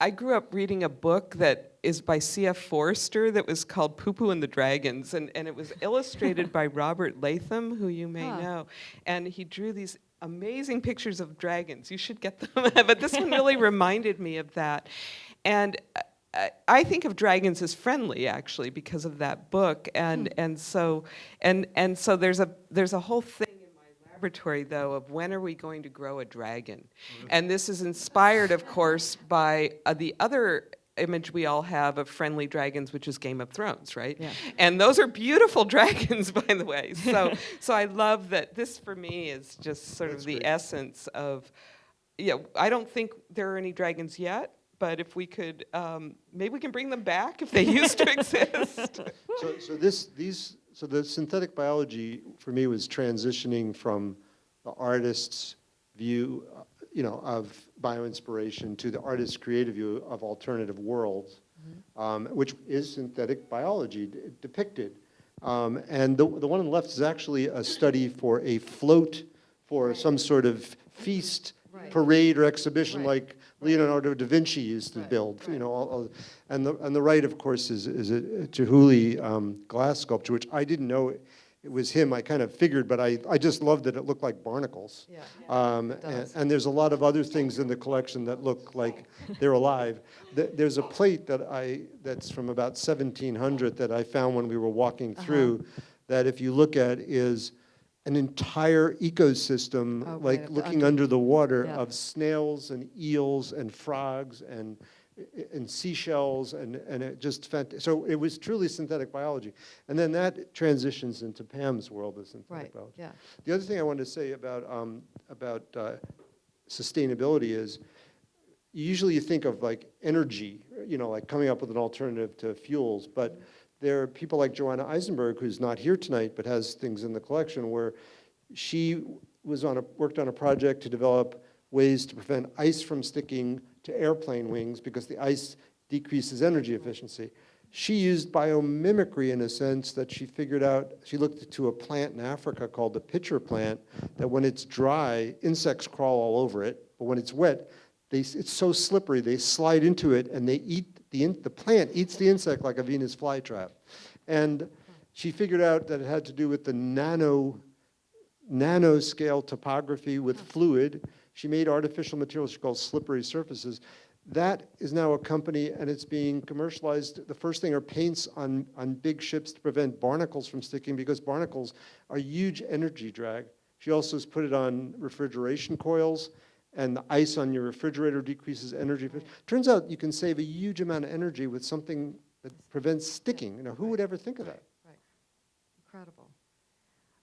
I grew up reading a book that is by C.F. Forester that was called Poo Poo and the Dragons, and, and it was illustrated by <laughs> Robert Latham, who you may Huh. know. And he drew these amazing pictures of dragons. You should get them. <laughs> but this one really <laughs> reminded me of that. And I, I think of dragons as friendly, actually, because of that book. And, hmm. and, so, and, and so there's a, there's a whole thing in laboratory, though, of when are we going to grow a dragon? And this is inspired, of course, by uh, the other image we all have of friendly dragons, which is Game of Thrones, right? Yeah. And those are beautiful <laughs> dragons, by the way. So, so I love that this, for me, is just sort That's of the great. essence of, yeah, I don't think there are any dragons yet, but if we could, um, maybe we can bring them back if they used to <laughs> exist. So, so this, these, so the synthetic biology for me was transitioning from the artist's view, you know, of bioinspiration to the artist's creative view of alternative worlds, um, which is synthetic biology depicted. Um, and the, the one on the left is actually a study for a float for some sort of feast, Right. parade or exhibition Right. like Leonardo da Vinci used to Right, build, you know, all, all- and the, and the right, of course, is, is a Chihuly um, glass sculpture, which I didn't know it was him, I kind of figured, but I, I just loved that it looked like barnacles. Yeah. Um, and, and there's a lot of other things in the collection that look <laughs> like they're alive. There's a plate that I, that's from about 1700 that I found when we were walking Uh-huh. through, that if you look at is an entire ecosystem, like looking under- under the water yeah. of snails and eels and frogs and, and seashells and, and it just, so it was truly synthetic biology. And then that transitions into Pam's world of synthetic Right, biology. yeah. The other thing I wanted to say about, um, about uh, sustainability is, usually you think of like energy, you know, like coming up with an alternative to fuels, but there are people like Joanna Aizenberg, who's not here tonight, but has things in the collection where she was on a, worked on a project to develop ways to prevent ice from sticking to airplane wings because the ice decreases energy efficiency. She used biomimicry in a sense that she figured out, she looked to a plant in Africa called the pitcher plant, that when it's dry, insects crawl all over it, but when it's wet, they, it's so slippery, they slide into it and they eat, the, in- the plant eats the insect like a Venus flytrap. And she figured out that it had to do with the nano, nanoscale topography with oh. fluid. She made artificial materials she calls slippery surfaces. That is now a company and it's being commercialized. The first thing are paints on, on big ships to prevent barnacles from sticking because barnacles are huge energy drag. She also has put it on refrigeration coils and the ice on your refrigerator decreases energy. Turns out you can save a huge amount of energy with something that prevents sticking. You know, who would ever think of that? Right. Incredible.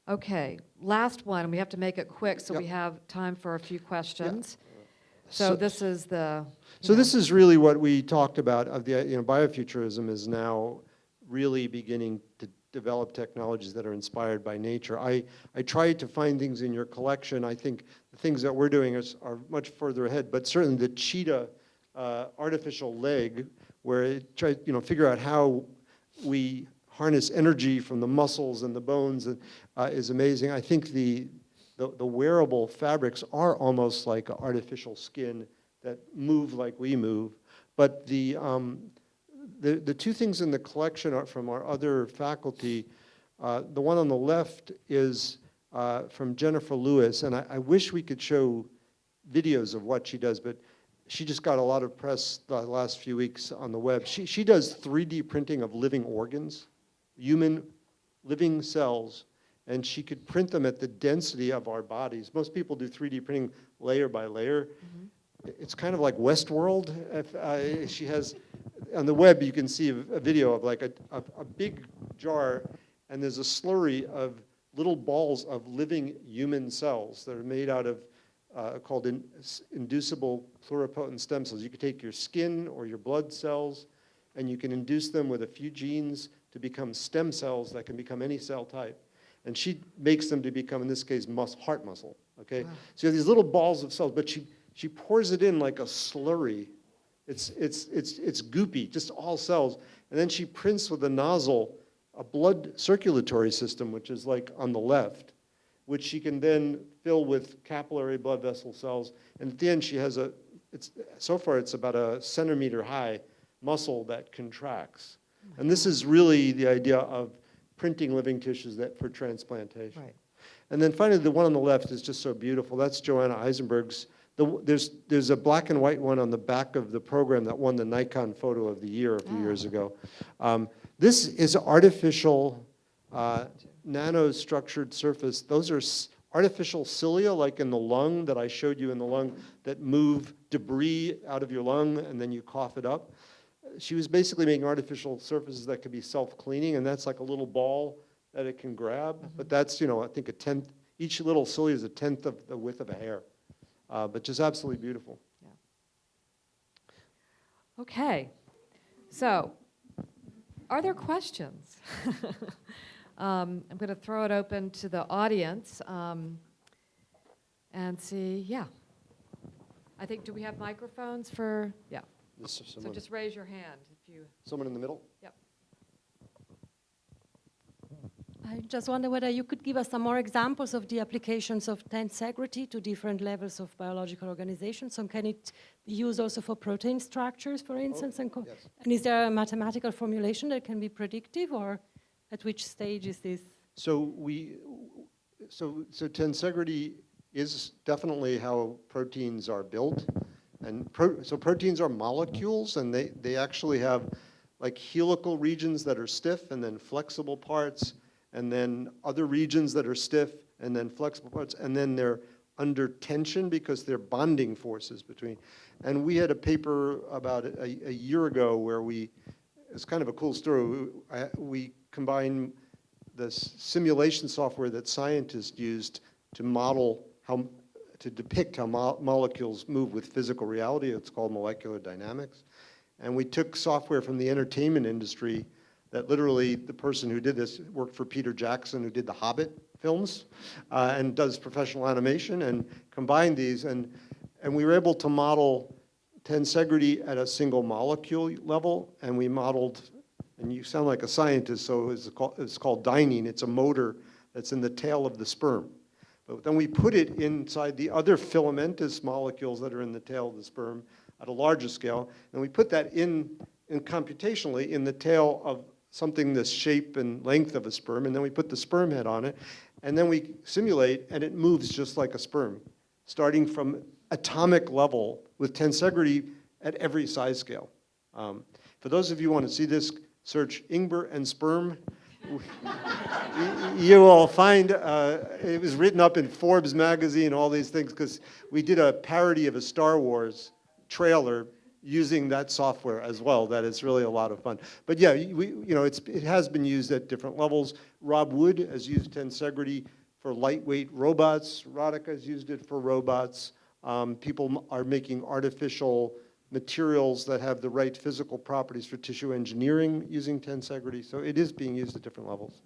Okay, last one, we have to make it quick, so Yep. we have time for a few questions. Uh, so So- this is the. So know, this is really what we talked about of the, you know, biofuturism is now really beginning develop technologies that are inspired by nature. I, I tried to find things in your collection. I think the things that we're doing is, are much further ahead, but certainly the cheetah uh, artificial leg where it tried, you know, figure out how we harness energy from the muscles and the bones and, uh, is amazing. I think the, the, the wearable fabrics are almost like artificial skin that move like we move. But the, um, the, the two things in the collection are from our other faculty. Uh, the one on the left is uh, from Jennifer Lewis, and I, I wish we could show videos of what she does, but she just got a lot of press the last few weeks on the web. She, she does 3D printing of living organs, human living cells, and she could print them at the density of our bodies. Most people do 3D printing layer by layer. It's kind of like Westworld. If, uh, she has, on the web, you can see a, a video of like a, a, a big jar, and there's a slurry of little balls of living human cells that are made out of uh, called in, inducible pluripotent stem cells. You could take your skin or your blood cells, and you can induce them with a few genes to become stem cells that can become any cell type. And she makes them to become, in this case, mus- heart muscle, okay? So you have these little balls of cells, but she, she pours it in like a slurry. It's, it's, it's, it's goopy, just all cells. And then she prints with a nozzle a blood circulatory system, which is like on the left, which she can then fill with capillary blood vessel cells. And at the end, she has a, it's, so far it's about a centimeter high muscle that contracts. And this is really the idea of printing living tissues that for transplantation. Right. And then finally, the one on the left is just so beautiful. That's Joanna Aizenberg's. The, there's, there's a black and white one on the back of the program that won the Nikon Photo of the Year a few years ago. Um, this is artificial, uh, nanostructured surface. Those are artificial cilia, like in the lung that I showed you in the lung, that move debris out of your lung and then you cough it up. She was basically making artificial surfaces that could be self-cleaning, and that's like a little ball that it can grab. But that's, you know, I think a tenth, each little cilia is a tenth of the width of a hair. Uh, but just absolutely beautiful. Yeah. Okay, so are there questions? <laughs> um, I'm going to throw it open to the audience um, and see, yeah. I think, do we have microphones for, yeah, so just raise your hand if you, someone in the middle? I just wonder whether you could give us some more examples of the applications of tensegrity to different levels of biological organizations. So can it be used also for protein structures, for oh, instance? and, yes. and is there a mathematical formulation that can be predictive, or at which stage is this? So we, so, so tensegrity is definitely how proteins are built. And pro, so proteins are molecules and they, they actually have like helical regions that are stiff and then flexible parts and then other regions that are stiff and then flexible parts and then they're under tension because they're bonding forces between. And we had a paper about a, a year ago where we, it's kind of a cool story. We combined the simulation software that scientists used to model how, to depict how mo- molecules move with physical reality. It's called molecular dynamics. And we took software from the entertainment industry that literally the person who did this worked for Peter Jackson, who did the Hobbit films, uh, and does professional animation, and combined these. And, and we were able to model tensegrity at a single molecule level, and we modeled and you sound like a scientist, so it's called, it's called dynein. It's a motor that's in the tail of the sperm. But then we put it inside the other filamentous molecules that are in the tail of the sperm at a larger scale, and we put that in, in computationally in the tail of something the shape and length of a sperm, and then we put the sperm head on it, and then we simulate, and it moves just like a sperm, starting from atomic level with tensegrity at every size scale. Um, for those of you who want to see this, search Ingber and sperm. <laughs> you will find uh, it was written up in Forbes magazine, all these things, because we did a parody of a Star Wars trailer using that software as well. That is really a lot of fun. But yeah, we, you know, it's, it has been used at different levels. Rob Wood has used tensegrity for lightweight robots. Radhika has used it for robots. Um, people are making artificial materials that have the right physical properties for tissue engineering using tensegrity. So it is being used at different levels.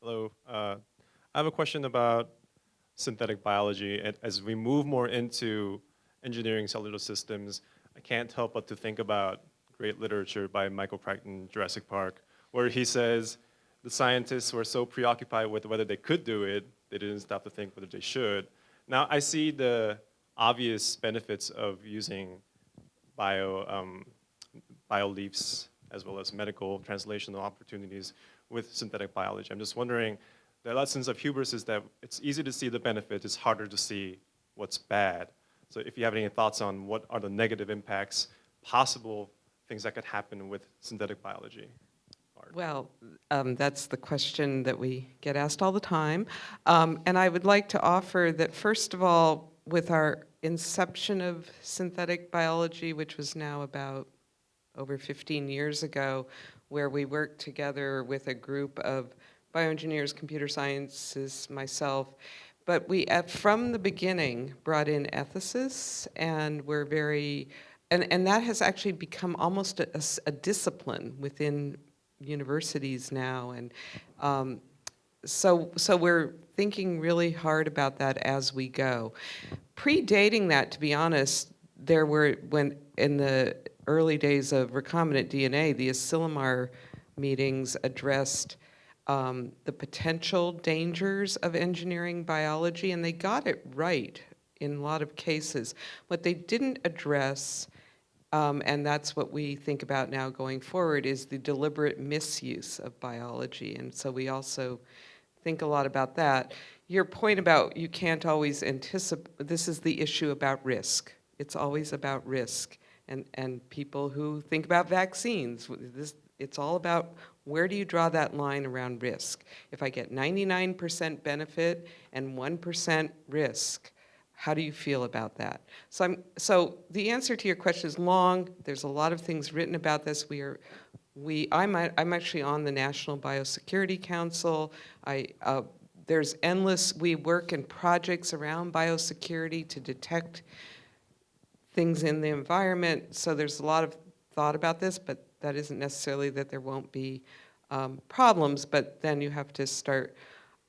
Hello. Uh, I have a question about synthetic biology. And as we move more into engineering cellular systems, I can't help but to think about great literature by Michael Crichton, Jurassic Park, where he says the scientists were so preoccupied with whether they could do it, they didn't stop to think whether they should. Now I see the obvious benefits of using bio, um, bio as well as medical translational opportunities with synthetic biology. I'm just wondering, the lessons of hubris is that it's easy to see the benefit, it's harder to see what's bad. So if you have any thoughts on what are the negative impacts, possible things that could happen with synthetic biology? Well, um, that's the question that we get asked all the time. Um, and I would like to offer that, first of all, with our inception of synthetic biology, which was now about over 15 years ago, where we worked together with a group of bioengineers, computer scientists, myself, but we, at, from the beginning, brought in ethicists, and we're very, and, and that has actually become almost a discipline within universities now, and um, so, so we're thinking really hard about that as we go. Predating that, to be honest, there were, when, in the early days of recombinant DNA, the Asilomar meetings addressed um, the potential dangers of engineering biology, and they got it right in a lot of cases. What they didn't address, um, and that's what we think about now going forward, is the deliberate misuse of biology. And so we also think a lot about that. Your point about you can't always anticipate, this is the issue about risk. It's always about risk. And, and people who think about vaccines, this, it's all about where do you draw that line around risk? If I get 99% benefit and 1% risk, how do you feel about that? So, I'm, so the answer to your question is long. There's a lot of things written about this. We are, we, I'm, I'm actually on the National Biosecurity Council. I, uh, there's endless, we work in projects around biosecurity to detect things in the environment. So there's a lot of thought about this, but that isn't necessarily that there won't be um, problems, but then you have to start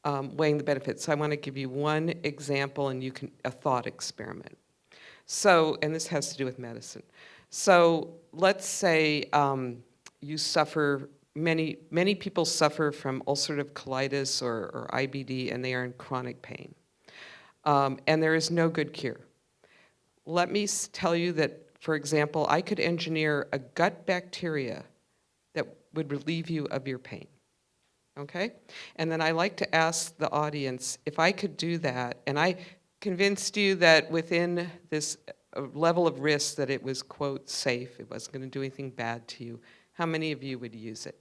um, weighing the benefits. So I want to give you one example and you can, a thought experiment. So, and this has to do with medicine. So let's say um, you suffer, many, many people suffer from ulcerative colitis or, or IBD and they are in chronic pain. Um, and there is no good cure. Let me tell you that, for example, I could engineer a gut bacteria that would relieve you of your pain. Okay? And then I like to ask the audience if I could do that, and I convinced you that within this uh, level of risk that it was, quote, safe, it wasn't going to do anything bad to you, how many of you would use it?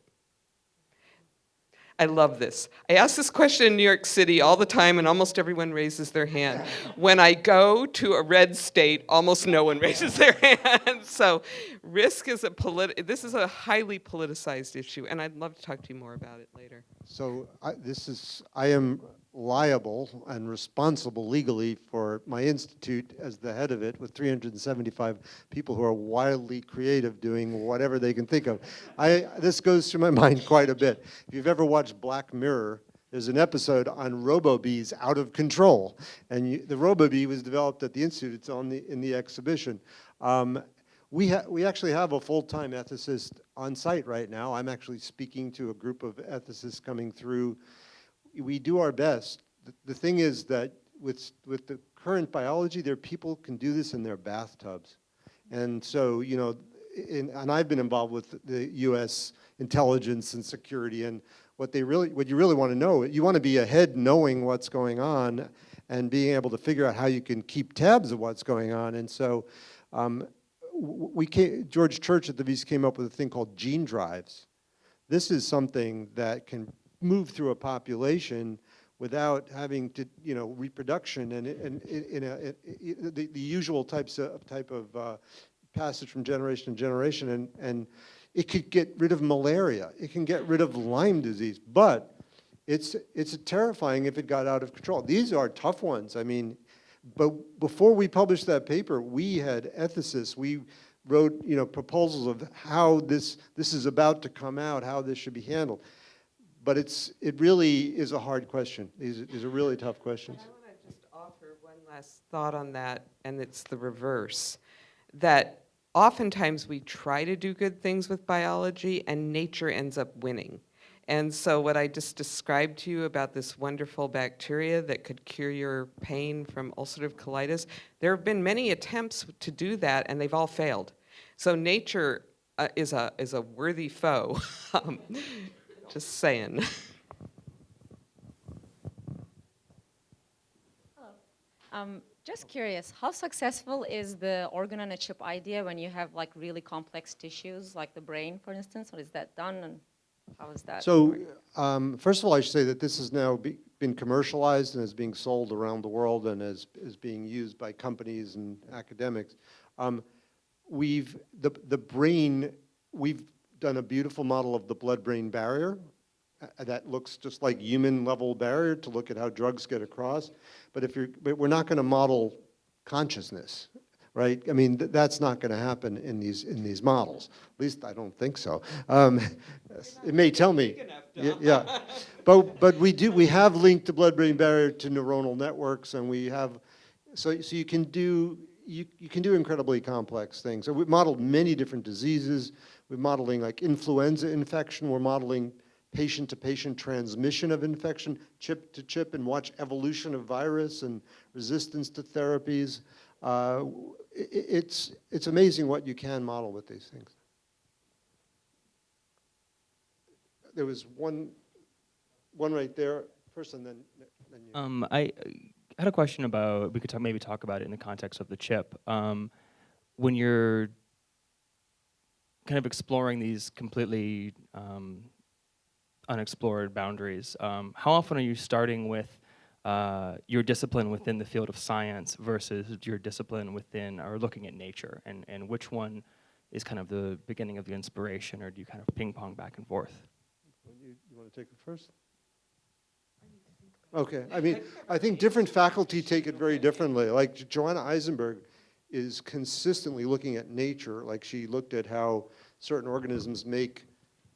I love this. I ask this question in New York City all the time, and almost everyone raises their hand. When I go to a red state, almost no one <laughs> raises their hand. <laughs> So, risk is a polit- This is a highly politicized issue, and I'd love to talk to you more about it later. So I, this is, I am liable and responsible legally for my institute as the head of it with 375 people who are wildly creative doing whatever they can think of. I, this goes through my <laughs> mind quite a bit. If you've ever watched Black Mirror, there's an episode on RoboBees out of control. And you, the RoboBee was developed at the Institute, it's on the, in the exhibition. Um, we, we actually have a full-time ethicist on site right now. I'm actually speaking to a group of ethicists coming through. We do our best. The, the thing is that with, with the current biology, there are people can do this in their bathtubs. And so, you know, in, and I've been involved with the U.S. intelligence and security, and what they really, what you really want to know, you want to be ahead knowing what's going on and being able to figure out how you can keep tabs of what's going on. And so, um, we came, George Church at the Wyss came up with a thing called gene drives. This is something that can move through a population without having to, you know, reproduction and, and in a, in the, the usual types of, type of uh, passage from generation to generation. And, and it could get rid of malaria. It can get rid of Lyme disease. But it's, it's terrifying if it got out of control. These are tough ones. I mean, but before we published that paper, we had ethicists, we wrote, you know, proposals of how this, this is about to come out, how this should be handled. But it's, it really is a hard question. These, these are really tough questions. I want to just offer one last thought on that, and it's the reverse. That oftentimes we try to do good things with biology and nature ends up winning. And so what I just described to you about this wonderful bacteria that could cure your pain from ulcerative colitis, there have been many attempts to do that and they've all failed. So nature uh, is a is a worthy foe. <laughs> um, just saying. <laughs> Um, just curious, how successful is the organ on a chip idea when you have like really complex tissues, like the brain, for instance? Or is that done, and how is that? So, um, first of all, I should say that this has now be- been commercialized and is being sold around the world and is, is being used by companies and academics. Um, We've, the, the brain, we've done a beautiful model of the blood-brain barrier uh, that looks just like human-level barrier to look at how drugs get across. But if you're, but we're not going to model consciousness, right? I mean, th- that's not going to happen in these, in these models. At least I don't think so. Um, It may tell me. Yeah. But, but we do, we have linked the blood-brain barrier to neuronal networks, and we have, so, so you can do, you, you can do incredibly complex things. So we've modeled many different diseases. We're modeling like influenza infection. We're modeling patient-to-patient transmission of infection, chip to chip, and watch evolution of virus and resistance to therapies. Uh, i- i- It's, it's amazing what you can model with these things. There was one, one right there, first, and then, then you. Um, I had a question about, we could talk, maybe talk about it in the context of the chip. Um, when you're kind of exploring these completely um, unexplored boundaries, um, how often are you starting with uh, your discipline within the field of science versus your discipline within, or looking at nature? And, and which one is kind of the beginning of the inspiration, or do you kind of ping pong back and forth? You, you want to take it first? Okay, I mean, I think different faculty take it very differently. Like Jo- Joanna Aizenberg is consistently looking at nature, like she looked at how certain organisms make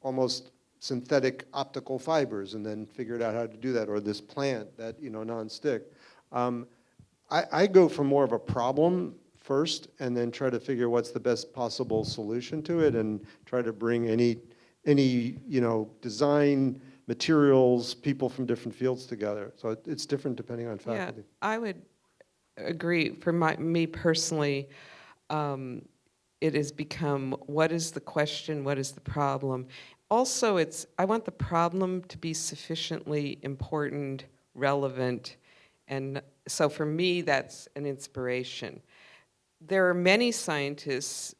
almost synthetic optical fibers and then figured out how to do that, or this plant that, you know, non-stick. Um, I, I go for more of a problem first and then try to figure what's the best possible solution to it and try to bring any, any, you know, design, materials, people from different fields together. So it- it's different depending on faculty. Yeah. I would agree. For my, me personally, um, it has become what is the question, what is the problem? Also, it's I want the problem to be sufficiently important, relevant, and so for me, that's an inspiration. There are many scientists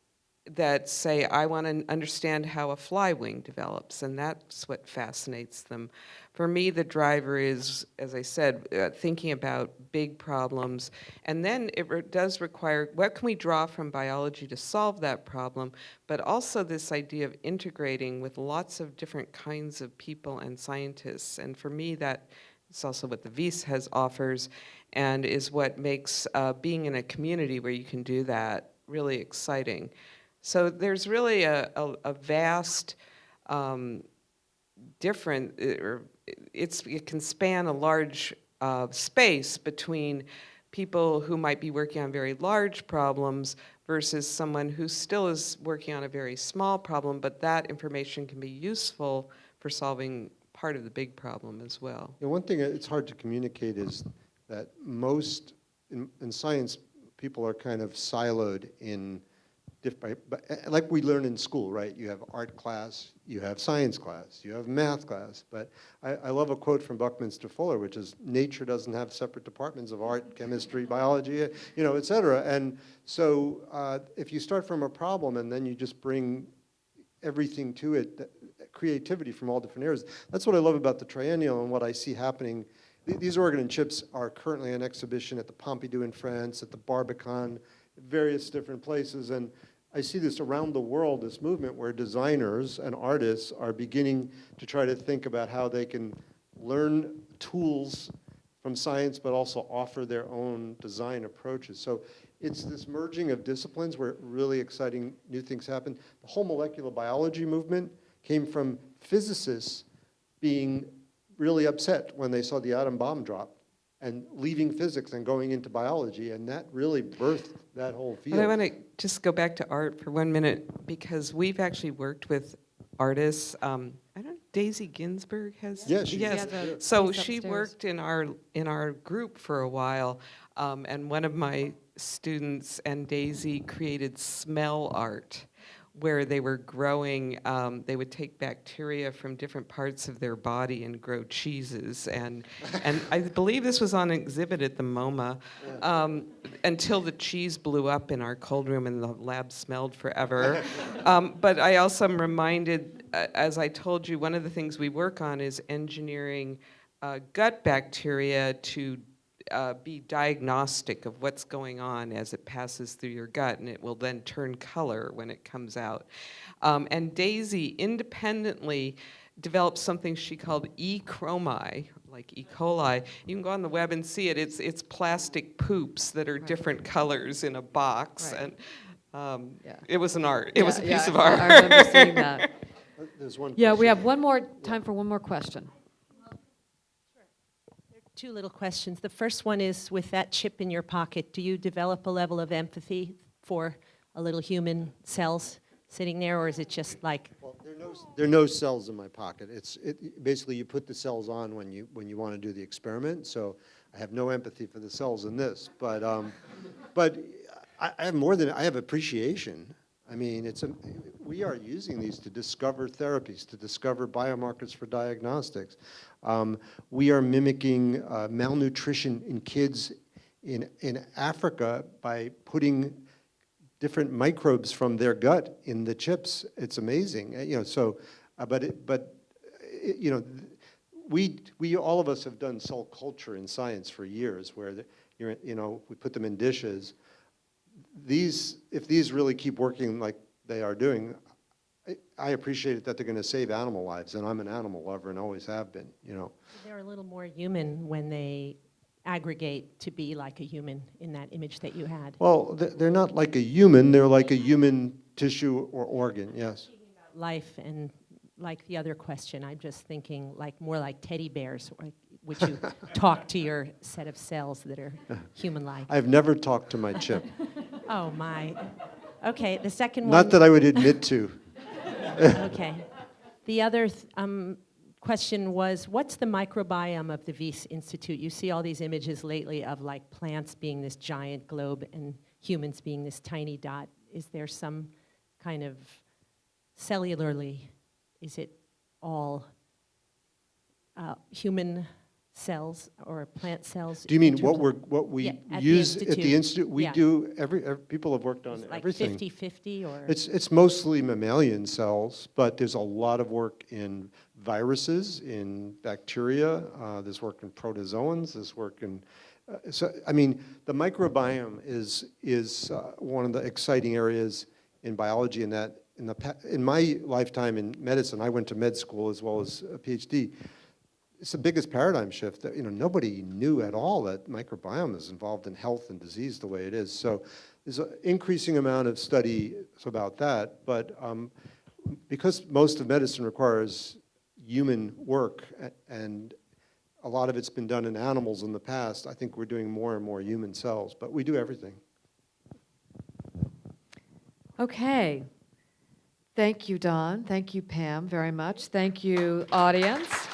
that say, I want to understand how a fly wing develops, and that's what fascinates them. For me, the driver is, as I said, uh, thinking about big problems, and then it re- does require, what can we draw from biology to solve that problem, but also this idea of integrating with lots of different kinds of people and scientists, and for me, that is also what the Wyss has offers, and is what makes uh, being in a community where you can do that really exciting. So there's really a, a, a vast um, different, uh, or it's, it can span a large uh, space between people who might be working on very large problems versus someone who still is working on a very small problem, but that information can be useful for solving part of the big problem as well. Know, one thing it's hard to communicate is that most, in, in science, people are kind of siloed in different, but uh, like we learn in school, right? You have art class, you have science class, you have math class. But I, I love a quote from Buckminster Fuller, which is, nature doesn't have separate departments of art, chemistry, biology, you know, et cetera. And so uh, if you start from a problem and then you just bring everything to it, that- creativity from all different areas. That's what I love about the triennial and what I see happening. These organ and chips are currently on exhibition at the Pompidou in France, at the Barbican, various different places. And I see this around the world, this movement where designers and artists are beginning to try to think about how they can learn tools from science, but also offer their own design approaches. So it's this merging of disciplines where really exciting new things happen. The whole molecular biology movement came from physicists being really upset when they saw the atom bomb drop and leaving physics and going into biology, and that really birthed that whole field. But I want to just go back to art for one minute because we've actually worked with artists. Um, I don't. Daisy Ginsberg has. Yeah, she- yes. She has So she upstairs. worked in our in our group for a while, um, and one of my students and Daisy created smell art, where they were growing. Um, they would take bacteria from different parts of their body and grow cheeses, and <laughs> and I believe this was on exhibit at the MoMA. Um, until the cheese blew up in our cold room and the lab smelled forever. <laughs> um, but I also am reminded, uh, as I told you, one of the things we work on is engineering uh, gut bacteria to uh, be diagnostic of what's going on as it passes through your gut, and it will then turn color when it comes out. Um, and Daisy independently developed something she called E. chromi, like E. coli. You can go on the web and see it. It's it's plastic poops that are different colors in a box, Right. and um, Yeah. it was an art. It was a Yeah, piece yeah, of art. I remember seeing that. <laughs> There's one. Yeah, we have one more, time for one more question. Two little questions. The first one is with that chip in your pocket, do you develop a level of empathy for a little human cells sitting there, or is it just like, Well, there are no, there are no cells in my pocket. It's, it, basically, you put the cells on when you, when you want to do the experiment, so I have no empathy for the cells in this, but, um, but I, I have more than, I have appreciation. I mean, it's, a we are using these to discover therapies, to discover biomarkers for diagnostics. Um, we are mimicking uh, malnutrition in kids in, in Africa by putting different microbes from their gut in the chips. It's amazing, Uh, you know. So, uh, but it, but uh, you know, we we all of us have done cell culture in science for years, where the, you know we put them in dishes. These, if these really keep working like they are doing, I, I appreciate it that they're going to save animal lives, and I'm an animal lover and always have been. You know. they're a little more human when they aggregate to be like a human in that image that you had? Well, they're not like a human. They're like a human tissue or organ. Yes. Life and like the other question, I'm just thinking like more like teddy bears, or would you <laughs> talk to your set of cells that are human-like? I've never talked to my chip. <laughs> Oh, my. Okay, the second one. Not that I would admit to. <laughs> Okay. The other th- um, question was, what's the microbiome of the Wyss Institute? You see all these images lately of like plants being this giant globe and humans being this tiny dot. Is there some kind of cellularly, is it all uh, human cells or plant cells? Do you mean what we're, what we Yeah, at the use at the institute. We Yeah. do, every, ev- people have worked on like everything. 50-50 or? It's, it's mostly mammalian cells, but there's a lot of work in viruses, in bacteria, uh, there's work in protozoans, there's work in, uh, so, I mean, the microbiome is, is uh, one of the exciting areas in biology in that, in the, in my lifetime in medicine, I went to med school as well as a PhD, it's the biggest paradigm shift that, you know, nobody knew at all that microbiome is involved in health and disease the way it is. So there's an increasing amount of study about that, but um, because most of medicine requires human work and a lot of it's been done in animals in the past, I think we're doing more and more human cells, but we do everything. Okay. Thank you, Don. Thank you, Pam, very much. Thank you, audience.